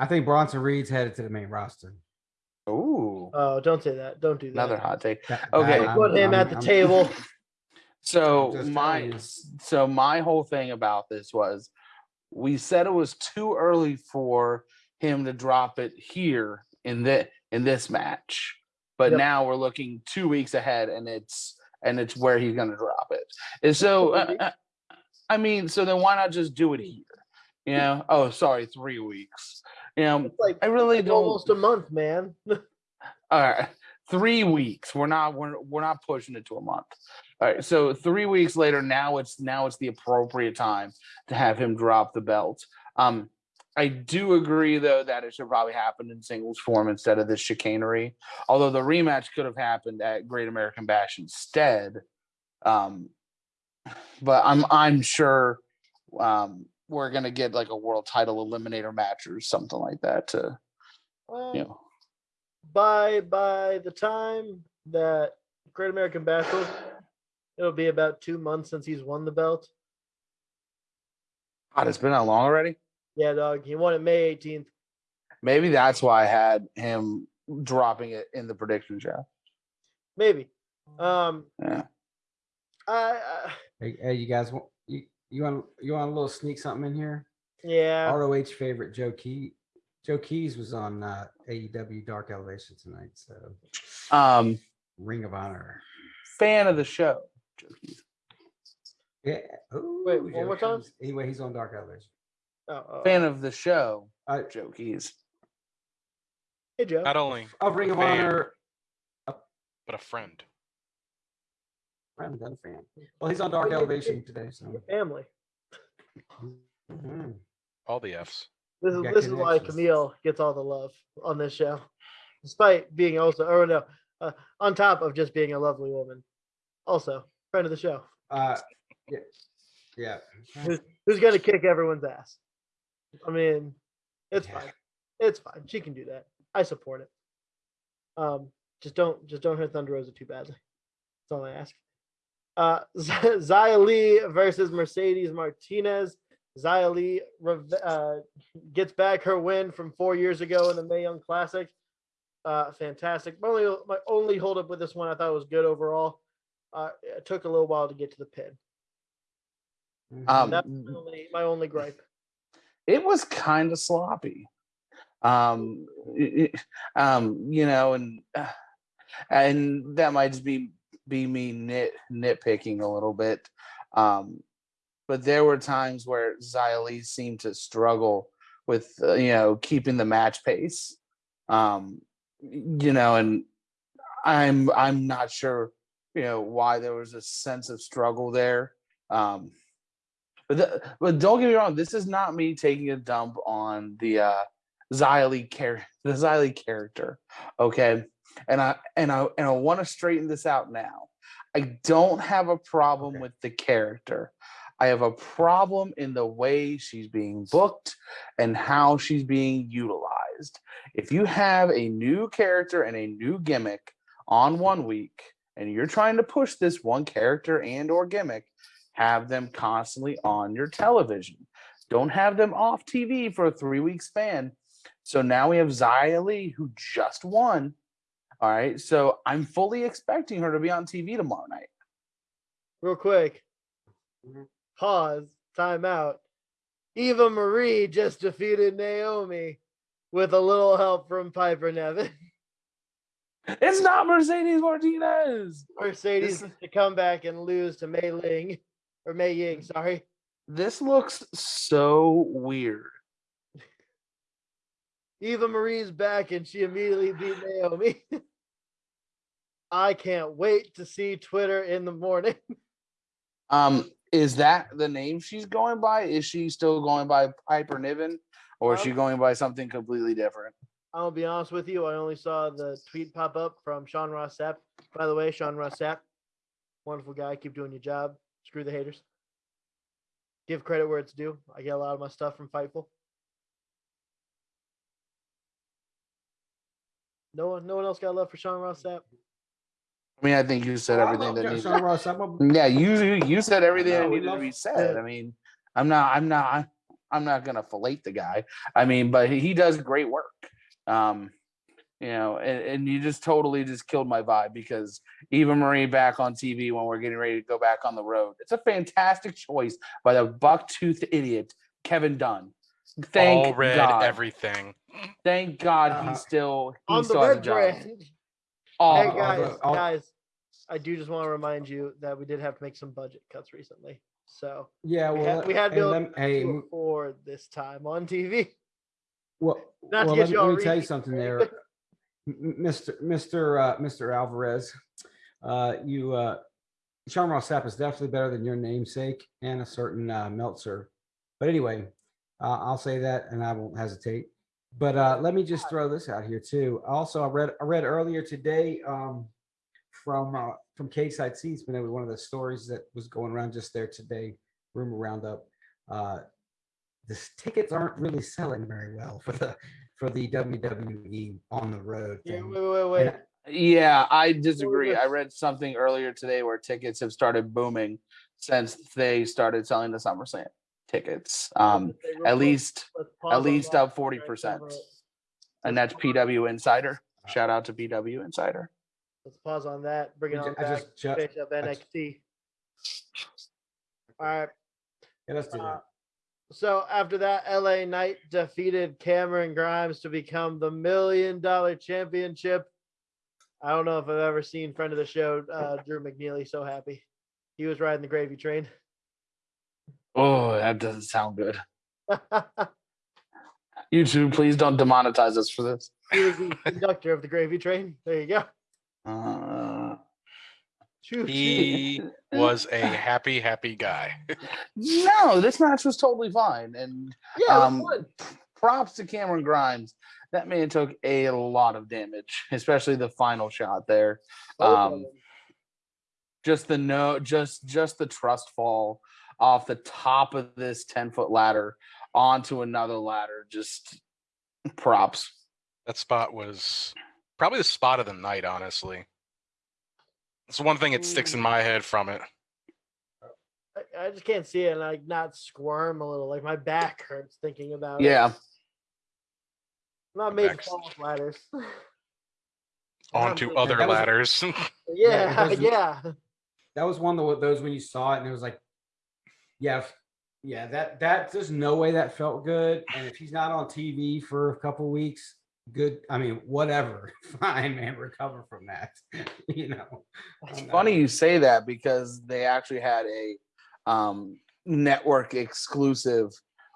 I think Bronson Reed's headed to the main roster. Ooh, Oh, don't say that. Don't do that. another hot take. That- Okay. that- I'm- Put him I'm- at the I'm- table. [laughs] So my so my whole thing about this was we said it was too early for him to drop it here in the in this match. But Yep. now we're looking two weeks ahead and it's and it's where he's gonna drop it. And so uh, uh, I mean, so then why not just do it here? You know, oh sorry, three weeks. You know, like I really don't almost a month, man. [laughs] all right, three weeks. We're not we're we're not pushing it to a month. All right, so three weeks later, now it's now it's the appropriate time to have him drop the belt. Um, I do agree though that it should probably happen in singles form instead of this chicanery. Although the rematch could have happened at Great American Bash instead. Um, but I'm I'm sure um we're gonna get like a world title eliminator match or something like that to Well, you know. by by the time that Great American Bash goes, it'll be about two months since he's won the belt. God, it's been that long already. Yeah, dog. He won it May 18th. Maybe that's why I had him dropping it in the prediction show. Maybe. Um Yeah. I, I Hey, hey, you guys want you you want you want a little sneak something in here? yeah. ROH favorite Joe Key. Joe Keys was on uh, AEW Dark Elevation tonight, so Um, Ring of Honor. fan of the show. Yeah. Ooh, Wait, one Joe more time? Keys. Anyway, he's on Dark Elevation. Oh, oh. Fan of the show. Uh, Joe Keys. Hey Joe. Not only of Ring of Fan. Honor. but a friend. Friend and fan. Well, he's on Dark Elevation today, so. Family. Mhm. All the F's. This is this is why. Kamille gets all the love on this show, despite being also or no, uh, on top of just being a lovely woman, also friend of the show, Uh, yeah, yeah. who's, who's gonna kick everyone's ass. I mean, it's Yeah. fine, it's fine. She can do that. I support it. Um, just don't just don't hurt Thunder Rosa too badly. That's all I ask. Uh, [laughs] Xia Li versus Mercedes Martinez. Xia Li uh, gets back her win from four years ago in the Mae Young Classic. Uh, fantastic. My only, my only holdup with this one, I thought it was good overall. Uh, it took a little while to get to the pin. Mhm. Um, That's my only, my only gripe. It was kind of sloppy. Um, it- um, you know, and uh, and that might just be be me nit nitpicking a little bit. Um, but there were times where Xia Li seemed to struggle with uh, you know keeping the match pace. Um, you know, and I'm I'm not sure you know why there was a sense of struggle there. Um, but the, but don't get me wrong, this is not me taking a dump on the uh Xia Li char- [laughs] the Xia Li character. Okay. And I and I and I want to straighten this out now. I don't have a problem Okay. with the character. I have a problem in the way she's being booked and how she's being utilized. If you have a new character and a new gimmick on one week and you're trying to push this one character and or gimmick, have them constantly on your television. Don't have them off TV for a three week span. So now we have Xia Li who just won. All right. So I'm fully expecting her to be on TV tomorrow night. Real quick. Pause. Time out. Eva Marie just defeated Naomi with a little help from Piper Niven. It's not Mercedes Martinez. Mercedes This- to come back and lose to Mei Ling or Mei Ying. Sorry. This looks so weird. Eva Marie's back and she immediately beat Naomi. [laughs] I can't wait to see Twitter in the morning. [laughs] Um, is that the name she's going by? Is she still going by Piper Niven or is she Um, going by something completely different? I'll be honest with you. I only saw the tweet pop up from Sean Ross Sapp. By the way, Sean Ross Sapp, wonderful guy. Keep doing your job. Screw the haters. Give credit where it's due. I get a lot of my stuff from Fightful. No one, no one else got love for Sean Ross Sapp. I mean, I think you said everything that John- needed. Sean Ross. I'm a- Yeah, you you- you said everything No, that needed to love- be said. I mean, I'm not I'm not I'm not gonna fillet the guy. I mean, but he, he does great work. Um, you know, and, and you just totally just killed my vibe because Eva Marie back on TV when we're getting ready to go back on the road. It's a fantastic choice by the buck-toothed idiot Kevin Dunn. Thank All red God. everything. Thank God Uh, he still he On the still has a red job. brand. Oh, Hey I'll guys, go- I'll- guys, I do just want to remind you that we did have to make some budget cuts recently. So Yeah, we had, we had to lem- hey, to afford this time on TV. well, Not to well, get let, me- you let me tell you something there, anything. M- m- Mr. Mr. Uh, Mr. Alvarez. Uh, you, uh, Sean Ross Sapp is definitely better than your namesake and a certain uh, Meltzer. But anyway, uh, I'll say that, and I won't hesitate. But uh, let me just throw this out here too. Also, I read I read earlier today um, from uh, from Cageside Seats, but it was one of the stories that was going around just there today. Rumor roundup. Uh, the tickets aren't really selling very well for the for the WWE on the road Yeah, wait, wait, wait. And Yeah, I disagree. I read something earlier today where tickets have started booming since they started selling the SummerSlam tickets. Um, at least, at least up 40%. and that's PW Insider. Shout out to PW Insider. Let's pause on that. Bring it on I back. just ju- Finish up I ju- NXT. All right. yeah, let's do Uh, that. So after that, LA Knight defeated Cameron Grimes to become the million dollar championship. I don't know if I've ever seen friend of the show, uh, Drew McNeely, so happy. He was riding the gravy train. [laughs] Oh, that doesn't sound good. YouTube, please don't demonetize us for this. he was the conductor of the gravy train. There you go. Uh. He was a happy, happy guy. [laughs] no, this match was totally fine. And yeah, um, props to Cameron Grimes. That man took a lot of damage, especially the final shot there. Both um. Just the no, just just the trust fall off the top of this 10 foot ladder onto another ladder. Just props. That spot was probably the spot of the night, honestly. It's one thing that sticks in my mm. head from it. I, I just can't see it and like not squirm a little. Like my back hurts thinking about it. Yeah. I'm not made to Back's- fall off ladders. [laughs] Onto other that was- ladders. [laughs] Yeah, [laughs] doesn't- yeah. That was one of those when you saw it and it was like, yeah, f- yeah, that that there's no way that felt good. And if he's not on TV for a couple weeks, good. I mean, whatever, [laughs] fine, man, recover from that. [laughs] you know, It's I'm not- funny you say that because they actually had a um, network exclusive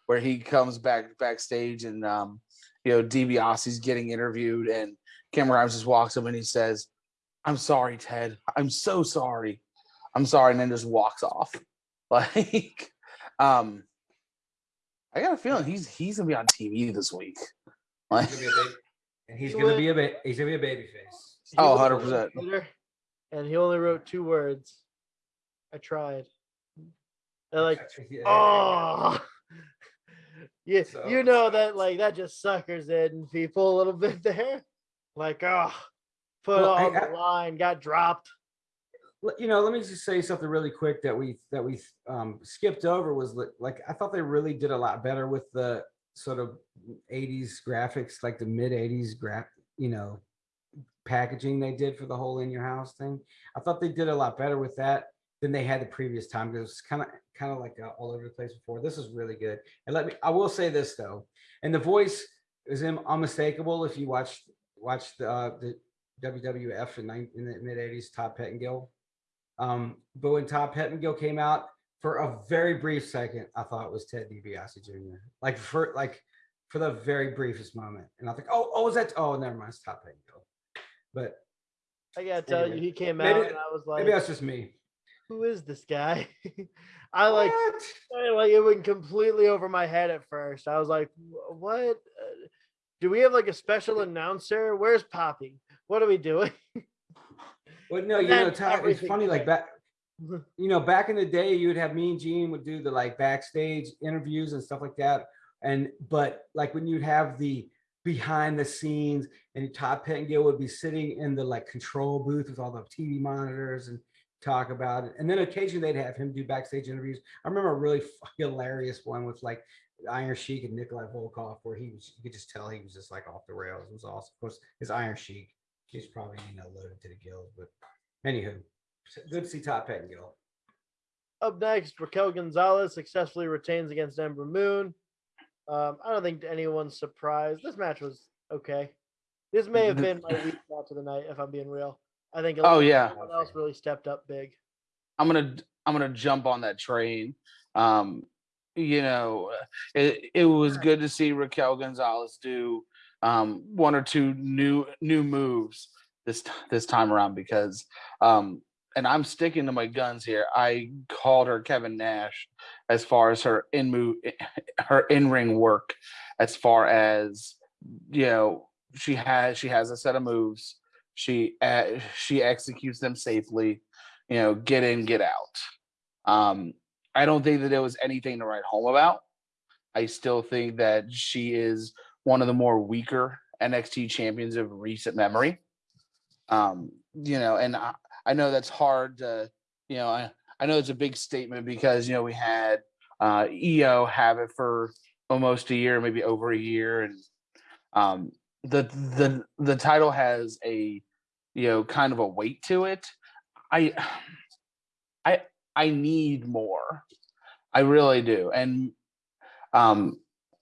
where he comes back backstage and um, you know DiBiase's getting interviewed and Cameron Grimes just walks up and he says, "I'm sorry, Ted. I'm so sorry. I'm sorry," and then just walks off. [laughs] Like, um, I got a feeling he's he's gonna be on TV this week. Like, and he's gonna be a ba- he's gonna be a baby face. Oh, 100%. And he only wrote two words. I tried. They're like, Yeah. [laughs] oh. Yeah, So- you know that like that just suckers in people a little [laughs] bit there. Like, oh, put Well, it I- on the line, got dropped. You know, let me just say something really quick that we that we um, skipped over was li- like I thought they really did a lot better with the sort of 80s graphics, like the mid 80s graph, you know, packaging they did for the whole in your house thing. I thought they did a lot better with that than they had the previous time. Because it was kind of kind of like uh, all over the place before. This is really good. And let me I will say this though, and the voice is unmistakable if you watch watch the uh, the WWF in, in the mid 80s, Todd Pettengill. Um, but when Todd Pettengill came out for a very brief second, I thought it was Ted DiBiase Jr. Like for like for the very briefest moment, and I think, oh, oh, is that? Oh, never mind, it's Todd Pettengill. But I gotta tell Anyway, you, he came maybe- out and I was like, maybe that's just me. who is this guy? [laughs] I like? I- like it went completely over my head at first. I was like, what? Uh, do we have like a special announcer? Where's Poppy? What are we doing? [laughs] Well, no, you know, Todd, it's funny. Like back, [laughs] you know, back in the day, you would have Mean Gene would do the like backstage interviews and stuff like that. And but like when you'd have the behind the scenes and Todd Pettengill would be sitting in the like control booth with all the TV monitors and talk about it. And then occasionally they'd have him do backstage interviews. I remember a really [laughs] hilarious one with like Iron Sheik and Nikolai Volkov, where he was, you could just tell he was just like off the rails. It was awesome. Of course, his Iron Sheik, he's probably you know loaded to the gills. But anywho, good to see Todd Pettengill. Up next, Raquel Gonzalez successfully retains against Ember Moon. Um, I don't think anyone's surprised. This match was okay. This may have been my weak match of the night, if I'm being real. I think. Oh, yeah. Someone else really stepped up big. I'm gonna I'm gonna jump on that train. Um, you know, it it was good to see Raquel Gonzalez do um, one or two new new moves this this time around because um, and I'm sticking to my guns here. I called her Kevin Nash as far as her in move [laughs] her in ring work, as far as you know she has she has a set of moves. She uh, she executes them safely you know, get in, get out. Um, I don't think that there was anything to write home about. I still think that she is one of the more weaker NXT champions of recent memory. Um, you know, and I know that's hard to, you know, I, I know it's a big statement because, you know, we had uh, Io have it for almost a year, maybe over a year. And um, the, the, the title has a, you know, kind of a weight to it. I [sighs] I I need more. I really do. And um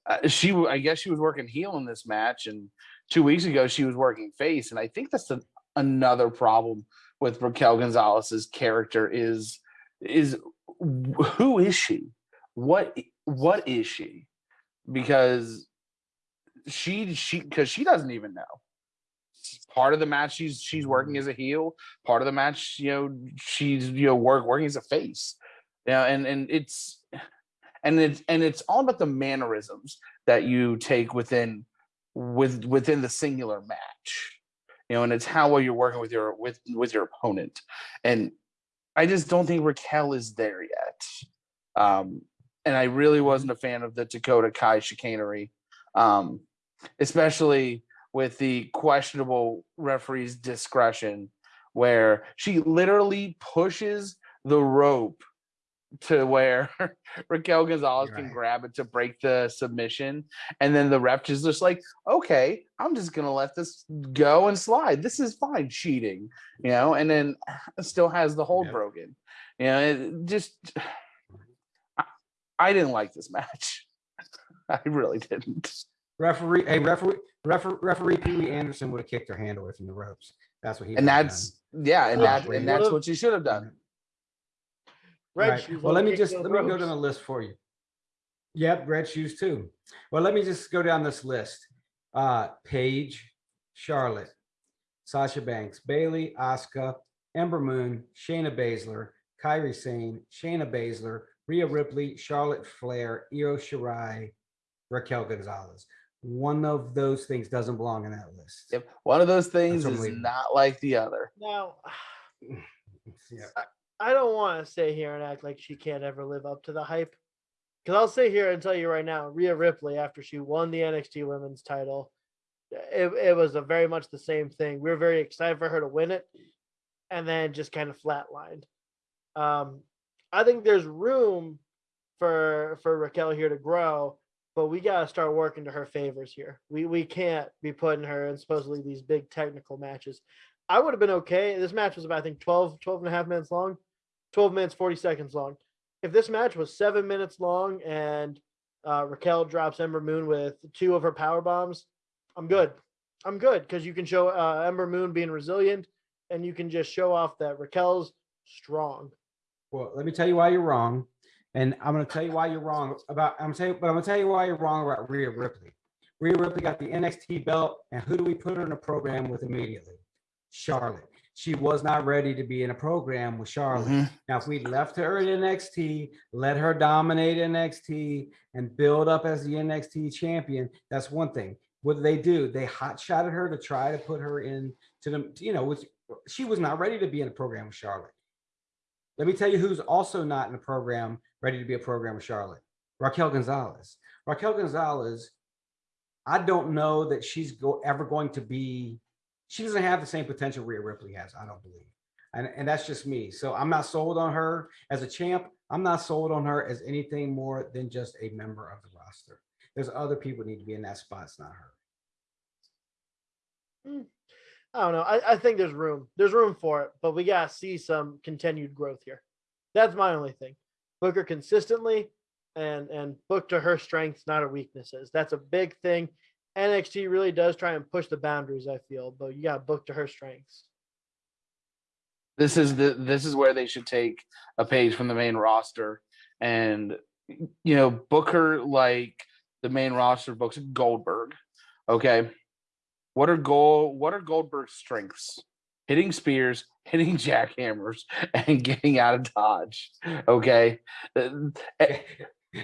uh, she I guess she was working heel in this match and 2 weeks ago she was working face and I think that's a, another problem with Raquel Gonzalez's character is is who is she? What what is she? Because she she cuz she doesn't even know part of the match she's she's working as a heel part of the match you know she's you know work working as a face yeah and and it's and it's and it's all about the mannerisms that you take within with within the singular match you know and it's how well you're working with your with with your opponent. And i just don't think raquel is there yet. Um and i really wasn't a fan of the dakota kai chicanery um especially with the questionable referee's discretion where she literally pushes the rope to where [laughs] Raquel Gonzalez You're can grab it to break the submission. And then the ref is just like, okay, I'm just gonna let this go and slide. This is fine, cheating, you know, and then [sighs] still has the hold Yep. broken. You know, it just [sighs] I, I didn't like this match. [laughs] I really didn't. Referee, hey, referee, referee, referee Pee Wee Anderson would have kicked her hand away from the ropes. That's what he. and would've done. that's yeah, and that and that's what you should have done. Red Right. shoes Well, let me just those let me go ropes. down the list for you. Yep, red shoes too. Well, let me just go down this list. Uh, Paige, Charlotte, Sasha Banks, Bayley, Asuka, Ember Moon, Shayna Baszler, Kairi Sane, Shayna Baszler, Rhea Ripley, Charlotte Flair, Io Shirai, Raquel Gonzalez. One of those things doesn't belong in that list. Yep. One of those things is not like the other. Now, [sighs] Yeah. I don't want to stay here and act like she can't ever live up to the hype. Because I'll sit here and tell you right now, Rhea Ripley, after she won the NXT Women's title, it, it was a very much the same thing. We were very excited for her to win it, and then just kind of flatlined. Um, I think there's room for for Raquel here to grow, but we got to start working to her favors here. We we can't be putting her in supposedly these big technical matches. I would have been okay. This match was about, I think, 12, 12 and a half minutes long, 12 minutes, 40 seconds long. If this match was seven minutes long and uh, Raquel drops Ember Moon with two of her power bombs, I'm good. I'm good because you can show uh, Ember Moon being resilient and you can just show off that Raquel's strong. Well, let me tell you why you're wrong, and I'm going to tell you why you're wrong about. I'm saying, but I'm going to tell you why you're wrong about Rhea Ripley. Rhea Ripley got the NXT belt, and who do we put her in a program with immediately? Charlotte. She was not ready to be in a program with Charlotte. Mhm. Now, if we left her in NXT, let her dominate NXT, and build up as the NXT champion, that's one thing. What did they do? They hot shotted her to try to put her in to the, you know, which she was not ready to be in a program with Charlotte. Let me tell you who's also not in a program ready to be a program with Charlotte. Raquel Gonzalez. Raquel Gonzalez, I don't know that she's go, ever going to be, she doesn't have the same potential Rhea Ripley has, I don't believe. And, and that's just me. So I'm not sold on her as a champ. I'm not sold on her as anything more than just a member of the roster. There's other people need to be in that spot. It's not her. Hmm. I don't know. I, I think there's room. There's room for it, but we gotta see some continued growth here. That's my only thing. Book her consistently and and book to her strengths, not her weaknesses. That's a big thing. NXT really does try and push the boundaries, I feel, but you gotta book to her strengths. This is the this is where they should take a page from the main roster and you know Booker like the main roster books Goldberg. Okay. What are goal what are Goldberg's strengths? Hitting spears, hitting [laughs] jackhammers, and getting out of dodge. Okay. Uh, [laughs]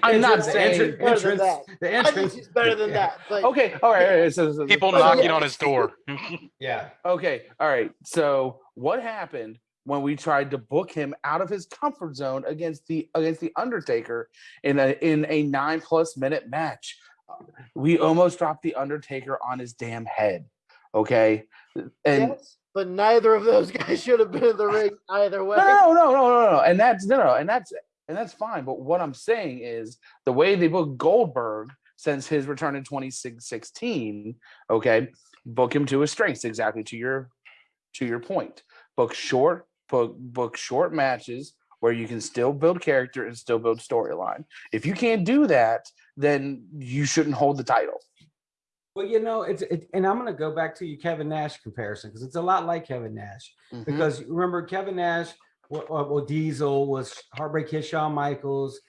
I'm not The saying- entrance- Better than that. The I think entrance. she's better than yeah, that. But Okay, all right. all right, so- so- People Oh, knocking yeah. on his door. [laughs] Yeah. Okay, all right. So what happened when we tried to book him out of his comfort zone against the against the Undertaker in a in a nine plus minute match? We almost dropped the Undertaker on his damn head. Okay, and yes, but neither of those [laughs] guys should have been in the ring either way. no, no, no, no, no, no, and that's no, no, and that's and that's fine. But what I'm saying is the way they book Goldberg since his return in 2016, okay, book him to his strengths exactly to your to your point. Book short, book book short matches where you can still build character and still build storyline. If you can't do that, then you shouldn't hold the title. Well, you know, it's it, and I'm going to go back to your Kevin Nash comparison because it's a lot like Kevin Nash. Mhm. Because remember, Kevin Nash, well, uh, well Diesel was Heartbreak Kid, Shawn Michaels,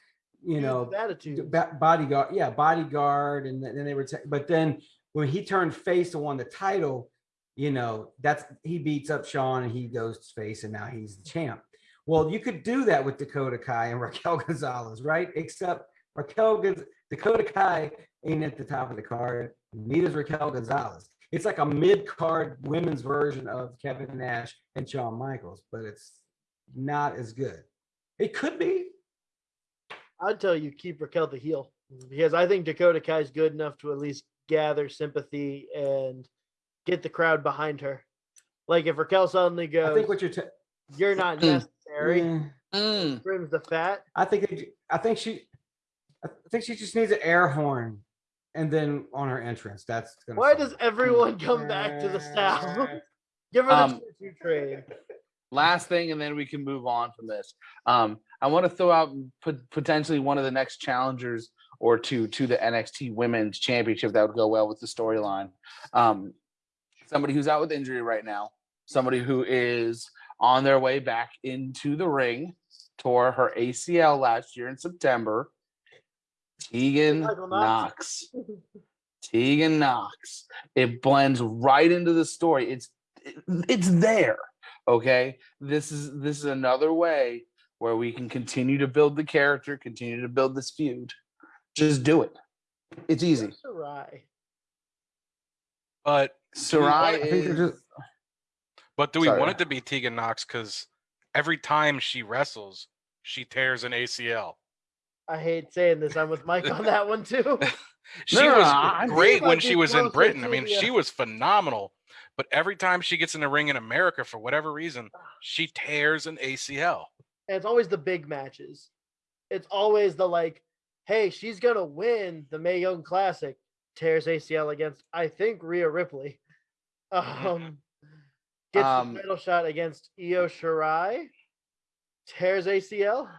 you know, attitude. Bodyguard, yeah, bodyguard, and then they were. but then when he turned face and won the title, you know, that's he beats up Shawn and he goes face, and now he's the champ. Well, you could do that with Dakota Kai and [laughs] Raquel Gonzalez, right? Except Raquel Dakota Kai ain't at the top of the card. Neither's Raquel Gonzalez. It's like a mid-card women's version of Kevin Nash and Shawn Michaels, but it's not as good. It could be. I'd tell you keep Raquel the heel because I think Dakota Kai is good enough to at least gather sympathy and get the crowd behind her. Like if Raquel suddenly goes, I think what you're. ta- "You're not Mm. necessary," Yeah. Mm. trims the fat. I think it, I think she I think she just needs an air horn and then on her entrance. That's gonna Why solve does everyone come back to the sound? [laughs] Give her the Um, choo-choo train. Last thing and then we can move on from this um i want to throw out pot- potentially one of the next challengers or two to the nxt women's championship that would go well with the storyline um somebody who's out with injury right now somebody who is on their way back into the ring tore her acl last year in september tegan Knox. Tegan Knox. It blends right into the story. It's it- it's there. Okay. This is this is another way where we can continue to build the character, continue to build this feud. Just do it. It's easy. Sarray. But Sarray I is just- but do we Sorry. want it to be Tegan Knox? Because every time she wrestles, she tears an ACL. I hate saying this. I'm with Mike on that one too. [laughs] She No, no, was I- I great when she was in Britain. I mean, she was phenomenal. But every time she gets in the ring in America, for whatever reason, she tears an ACL. And it's always the big matches. It's always the like, hey, she's gonna win the Mae Young Classic. Tears ACL against I think Rhea Ripley. [laughs] [laughs] Um, gets Um, the title shot against Io Shirai. Tears ACL.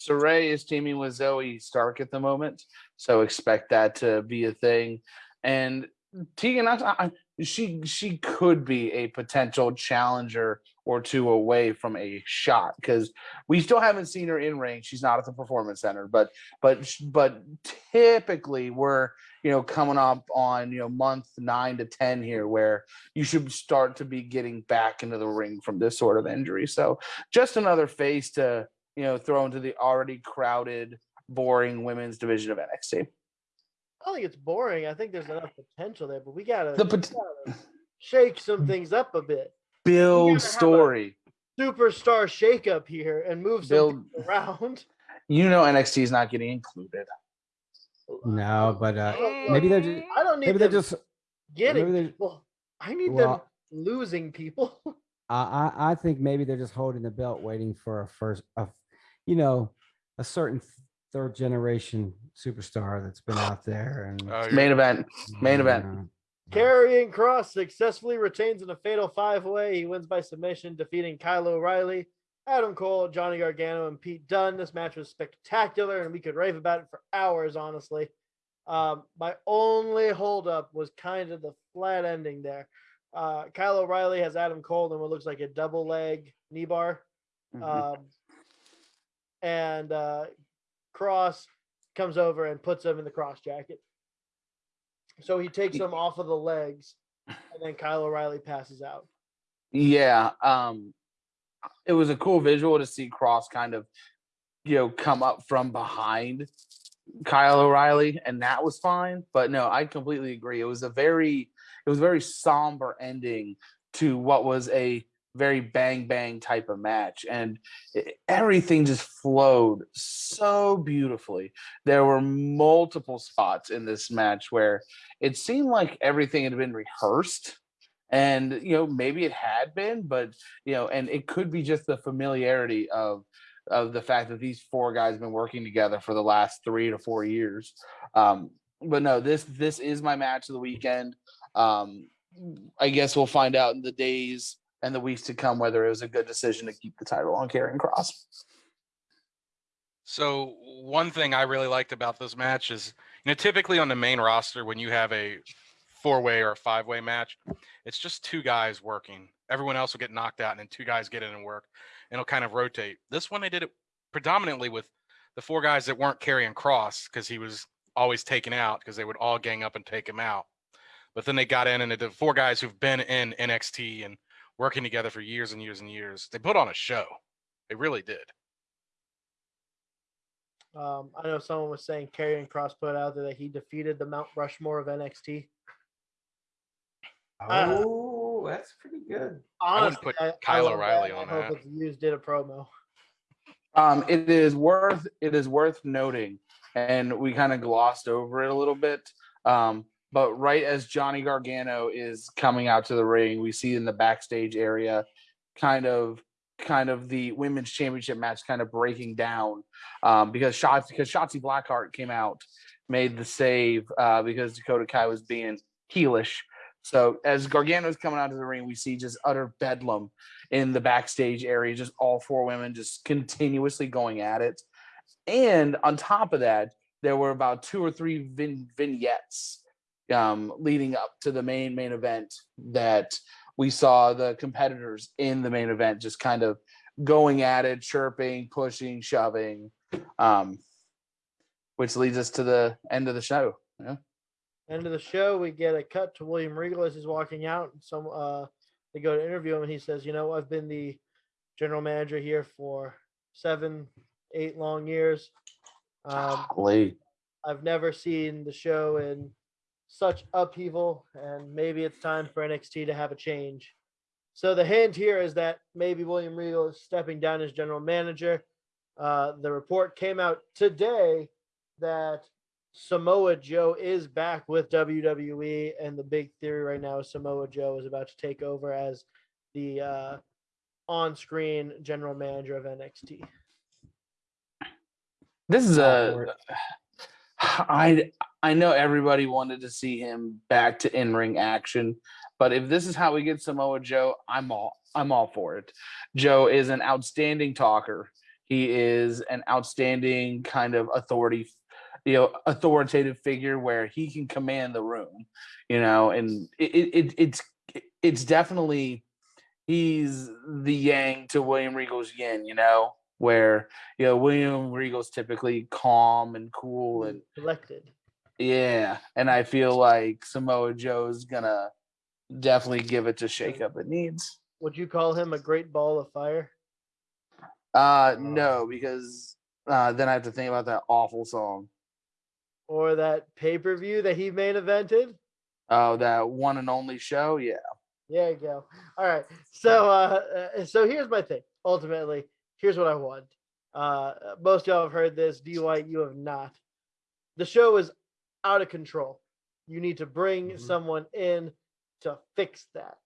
Sarray is teaming with Zoey Stark at the moment, so expect that to be a thing. And Tegan I, I- she she could be a potential challenger or two away from a shot because we still haven't seen her in ring. She's not at the performance center, but but but typically we're you know coming up on you know month nine to ten here where you should start to be getting back into the ring from this sort of injury. So just another face to you know, throw into the already crowded, boring women's division of NXT. I don't think it's boring. I think there's enough potential there, but we gotta, The we gotta shake some things up a bit. Build story. Superstar shakeup here and move some Build. around. You know, NXT is not getting included. No, but uh, maybe they're just I don't need maybe they're them just getting maybe they're- people. I need them losing people. [laughs] I, I I think maybe they're just holding the belt, waiting for a first, a, you know, a certain third generation superstar that's been out there and Oh, Main event. main event. uh, Karrion Kross successfully retains in a fatal five way. He wins by submission, defeating Kyle O'Reilly, Adam Cole, Johnny Gargano, and Pete Dunne. This match was spectacular, and we could rave about it for hours, honestly. Um, my only holdup was kind of the flat ending there. Uh, Kyle O'Reilly has Adam Cole in what looks like a double leg knee bar. Mhm. Um, and uh, Kross comes over and puts him in the Kross jacket. So he takes him off of the legs, and then Kyle O'Reilly passes out. Yeah, um it was a cool visual to see Kross kind of you know come up from behind Kyle O'Reilly and that was fine, but no, I completely agree. It was a very it was a very somber ending to what was a very bang bang type of match and everything just flowed so beautifully. There were multiple spots in this match where it seemed like everything had been rehearsed and you know maybe it had been but you know and it could be just the familiarity of of the fact that these four guys have been working together for the last three to four years um but no this this is my match of the weekend um i guess we'll find out in the days and the weeks to come whether it was a good decision to keep the title on Karrion Kross. So one thing I really liked about this match is, you know, typically on the main roster when you have a four-way or a five-way match, it's just two guys working. Everyone else will get knocked out, and then two guys get in and work, and it'll kind of rotate. This one they did it predominantly with the four guys that weren't Karrion Kross because he was always taken out because they would all gang up and take him out. But then they got in and the four guys who've been in NXT and working together for years and years and years. They put on a show. They really did. Um, I know someone was saying Karrion Kross put out there that he defeated the Mount Rushmore of NXT. Uh, oh, that's pretty good. I wouldn't Honestly, put I, I Kyle love O'Reilly that. on I hope that. it's used did a promo. Um, it is worth it is worth noting, and we kind of glossed over it a little bit. Um, but right as Johnny Gargano is coming out to the ring, we see in the backstage area, kind of kind of the women's championship match kind of breaking down um, because shots because Shotzi Blackheart came out, made the save uh, because Dakota Kai was being heelish. So as Gargano's coming out to the ring, we see just utter bedlam in the backstage area, just all four women just continuously going at it. And on top of that, there were about two or three vin- vignettes um, leading up to the main main event that we saw the competitors in the main event just kind of going at it, chirping, pushing, shoving, um, which leads us to the end of the show. Yeah. End of the show, we get a cut to William Regal as he's walking out. Some uh, they go to interview him, and he says, "You know, I've been the general manager here for seven, eight long years. Um, Golly. I've never seen the show in such upheaval, and maybe it's time for NXT to have a change. So the hint here is that maybe William Regal is stepping down as general manager. Uh, the report came out today that Samoa Joe is back with WWE, and the big theory right now is Samoa Joe is about to take over as the uh, on-screen general manager of NXT. This is All for a it. I I know everybody wanted to see him back to in-ring action, but if this is how we get Samoa Joe, I'm all I'm all for it. Joe is an outstanding talker. He is an outstanding kind of authority, you know, authoritative figure where he can command the room, you know, and it, it, it it's it's definitely he's the yang to William Regal's yin, you know, where you know William Regal's typically calm and cool and Elected. Yeah, and I feel like Samoa Joe's gonna definitely give it to shake up it needs. Would you call him a great ball of fire? Uh no, because uh then I have to think about that awful song. Or that pay-per-view that he main evented? Oh, that one and only show. Yeah. There you go. All right. So uh uh, so here's my thing. Ultimately, here's what I want. Uh most of y'all have heard this. Dwight, you have not. The show is out of control. You need to bring Mhm. someone in to fix that.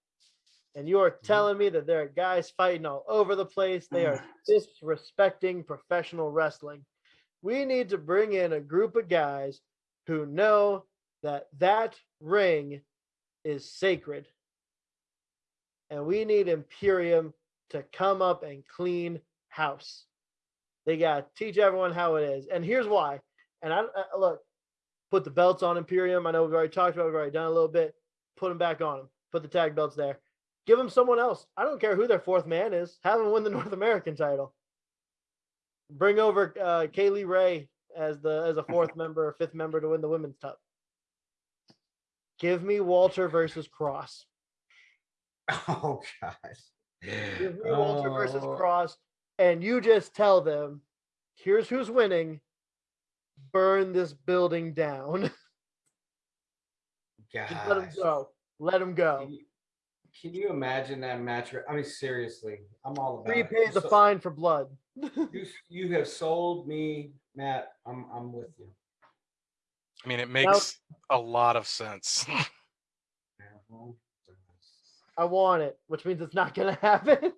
And you are telling me that there are guys fighting all over the place. They are [sighs] disrespecting professional wrestling. we need to bring in a group of guys who know that that ring is sacred. And we need Imperium to come up and clean house. They got to teach everyone how it is. And here's why. And I, I look, put the belts on Imperium. I know we've already talked about it, we've already done a little bit. Put them back on them. Put the tag belts there. Give them someone else. I don't care who their fourth man is. Have them win the [laughs] North American title. Bring over uh, Kylie Rae as the as a fourth member, or fifth member to win the women's cup. Give me Walter versus Kross. [laughs] Oh gosh. Give me Walter versus Oh, Kross, and you just tell them, here's who's winning. Burn this building down. [laughs] just let them gosh. go. Let them go. Can you, can you imagine that match? I mean, seriously, I'm all about it. Repay the so- fine for blood. [laughs] You, you have sold me, Matt. I'm I'm with you. I mean, it makes a lot of sense. [laughs] I want it, which means it's not gonna happen.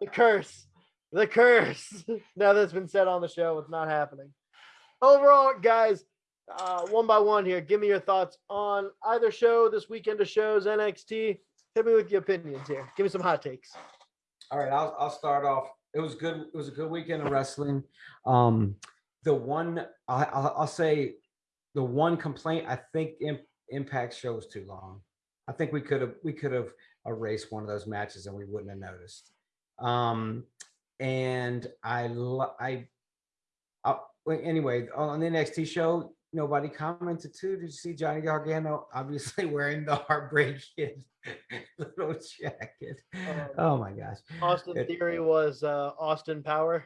the curse. The curse. [laughs] now that's been said on the show, it's not happening. Overall, guys, uh, one by one here, give me your thoughts on either show this weekend of shows, NXT. Hit me with your opinions here. Give me some hot takes. All right, I'll I'll start off. It was good. It was a good weekend of wrestling. Um, the one I, I'll, say, the one complaint I think Im- Impact show was too long. I think we could have we could have erased one of those matches and we wouldn't have noticed. Um, and I I, I well, anyway on the NXT show, nobody commented too. Did you see Johnny Gargano obviously [laughs] wearing the Heartbreak Kid [laughs] little jacket? Um, Oh my gosh. Austin It- Theory was uh, Austin Power.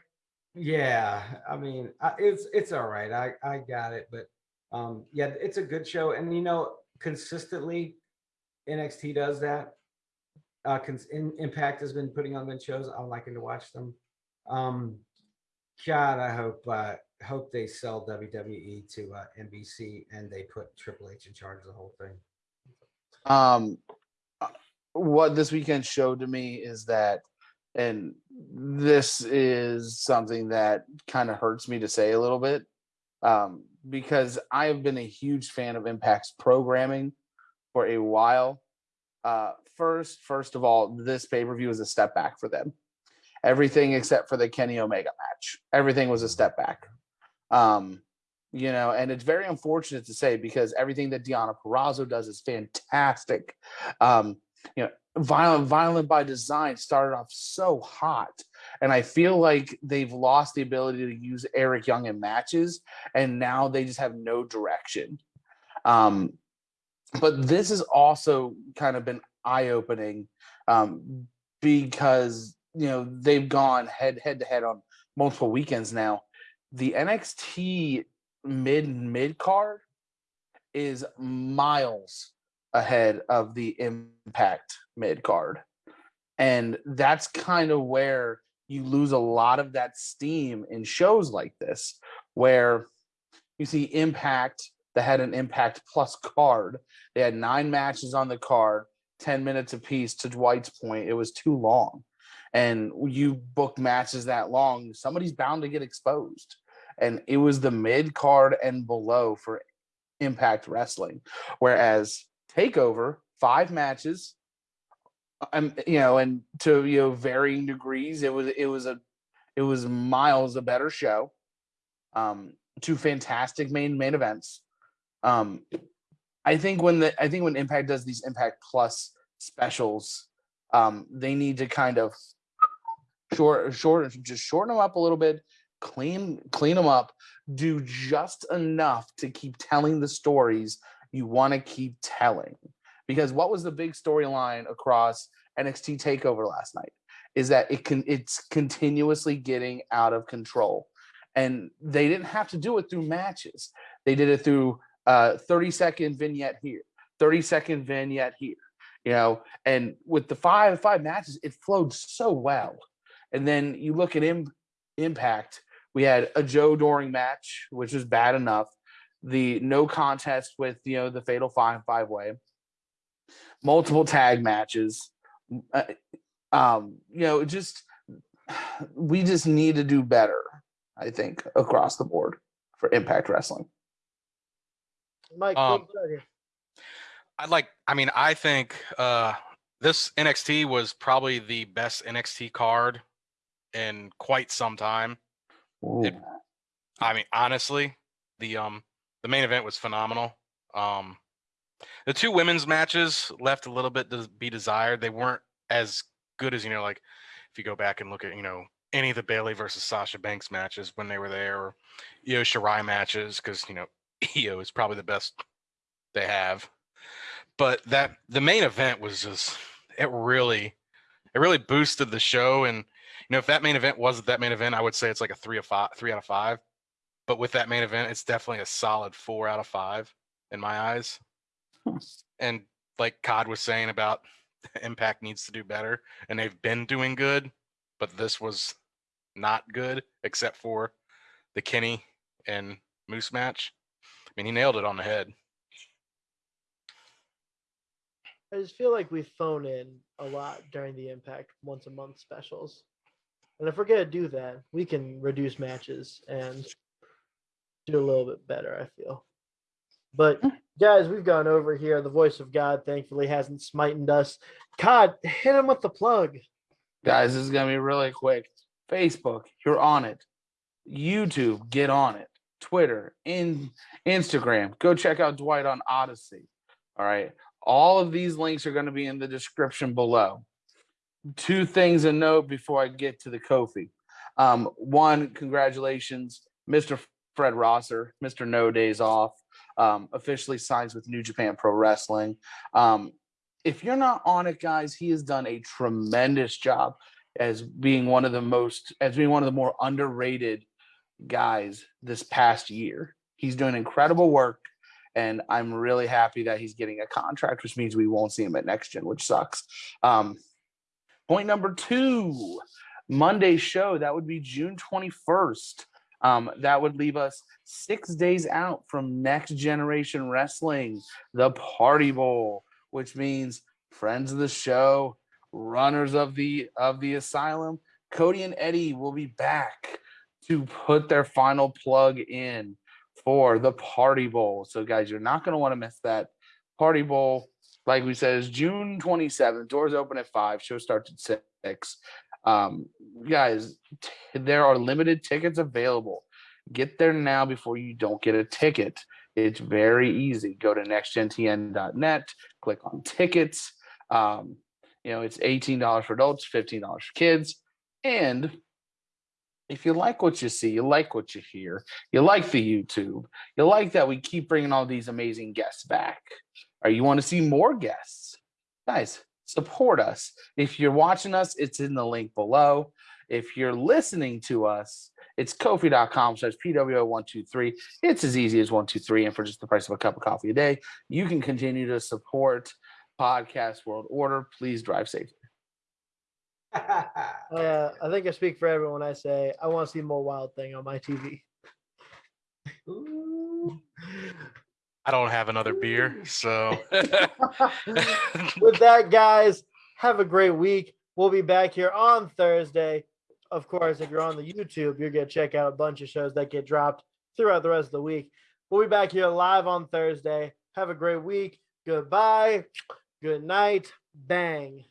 Yeah, I mean, I, it's it's all right. I I got it, but um, yeah, it's a good show, and you know, consistently, NXT does that. Uh, in, Impact has been putting on good shows. I'm liking to watch them. Um, God, I hope uh, hope they sell WWE to uh, NBC and they put Triple H in charge of the whole thing. um uh, what this weekend showed to me is that and this is something that kind of hurts me to say a little bit um because i have been a huge fan of impact's programming for a while uh first first of all this pay-per-view is a step back for them everything except for the kenny omega match everything was a step back um you know, and it's very unfortunate to say because everything that Deonna Purrazzo does is fantastic. Um, you know, violent, violent by design started off so hot, and I feel like they've lost the ability to use Eric Young in matches, and now they just have no direction. Um, but this has also kind of been eye opening um, because you know they've gone head head to head on multiple weekends now. The NXT mid mid card is miles ahead of the impact mid card. And that's kind of where you lose a lot of that steam in shows like this where you see impact that had an impact plus card. They had nine matches on the card 10 minutes apiece to dwight's point it was too long and you book matches that long somebody's bound to get exposed and it was the mid card and below for Impact Wrestling. Whereas Takeover, five matches, um, you know, and to you know varying degrees, it was it was a it was miles a better show. Um, two fantastic main main events. Um, I think when the I think when Impact does these Impact Plus specials, um, they need to kind of short short just shorten them up a little bit clean clean them up do just enough to keep telling the stories you want to keep telling. Because what was the big storyline across NXT takeover last night is that it can it's continuously getting out of control. And they didn't have to do it through matches. They did it through uh 30 second vignette here 30 second vignette here you know and with the five five matches it flowed so well and then you look at Im- impact we had a Joe Doering match, which was bad enough. The no contest with you know the fatal five five way, multiple tag matches. uh, Um, you know, just we just need to do better. I think, across the board for Impact Wrestling. Mike, Um, close it out here. I'd like. I mean, I think uh, this NXT was probably the best NXT card in quite some time. It- I mean, honestly, the um the main event was phenomenal. Um, the two women's matches left a little bit to be desired. They weren't as good as you know, like if you go back and look at you know any of the Bayley versus Sasha Banks matches when they were there, or Io Shirai matches, because you know Io is probably the best they have. But that the main event was just it really it really boosted the show. And you know if that main event wasn't that main event i would say it's like a three of five three out of five. But with that main event it's definitely a solid four out of five in my eyes. And like cod was saying about [laughs] impact needs to do better and they've been doing good but this was not good except for the kenny and moose match i mean he nailed it on the head I just feel like we phone in a lot during the Impact once a month specials. And if we're gonna do that, we can reduce matches and do a little bit better, I feel. But hmm. guys, we've gone over here. The voice of God thankfully hasn't smited us. God, hit him with the plug. Guys, this is gonna be really quick. Facebook, you're on it. YouTube, get on it. Twitter, in Instagram, go check out Dwight on Odyssey. All right. All of these links are going to be in the description below. Two things to note before I get to the Ko-fi. Um, one, congratulations, Mr. Fred Rosser, Mr. No Days Off, um, officially signs with New Japan Pro Wrestling. Um, if you're not on it, guys, he has done a tremendous job as being one of the most, as being one of the more underrated guys this past year. He's doing incredible work, and I'm really happy that he's getting a contract, which means we won't see him at next gen, which sucks. Um, point number two, Monday show that would be June 21st. Um, that would leave us six days out from Next Generation Wrestling, the Party Bowl, which means friends of the show, runners of the of the asylum, Cody and Eddie will be back to put their final plug in for the Party Bowl. So, guys, you're not going to want to miss that. Party Bowl, like we said, is June 27th. Doors open at 5, show starts at 6. Um, guys, there are limited tickets available. Get there now before you don't get a ticket. It's very easy. Go to nextgentn.net, click on tickets. Um, you know, it's $18 for adults, $15 for kids. And if you like what you see, you like what you hear, you like the YouTube, you like that we keep bringing all these amazing guests back, or you want to see more guests, guys, support us. If you're watching us, it's in the link below. If you're listening to us, it's kofi.com slash PWO123. It's as easy as 123. And for just the price of a cup of coffee a day, you can continue to support Podcast World Order. Please drive safely. [laughs] Uh, I think I speak for everyone when I say I want to see more Wild Thing on my TV. Ooh. [laughs] i don't have another beer so [laughs] With that, guys, have a great week. We'll be back here on Thursday. Of course, if you're on the YouTube, you're going to check out a bunch of shows that get dropped throughout the rest of the week. We'll be back here live on Thursday. Have a great week. Goodbye. Good night. Bang.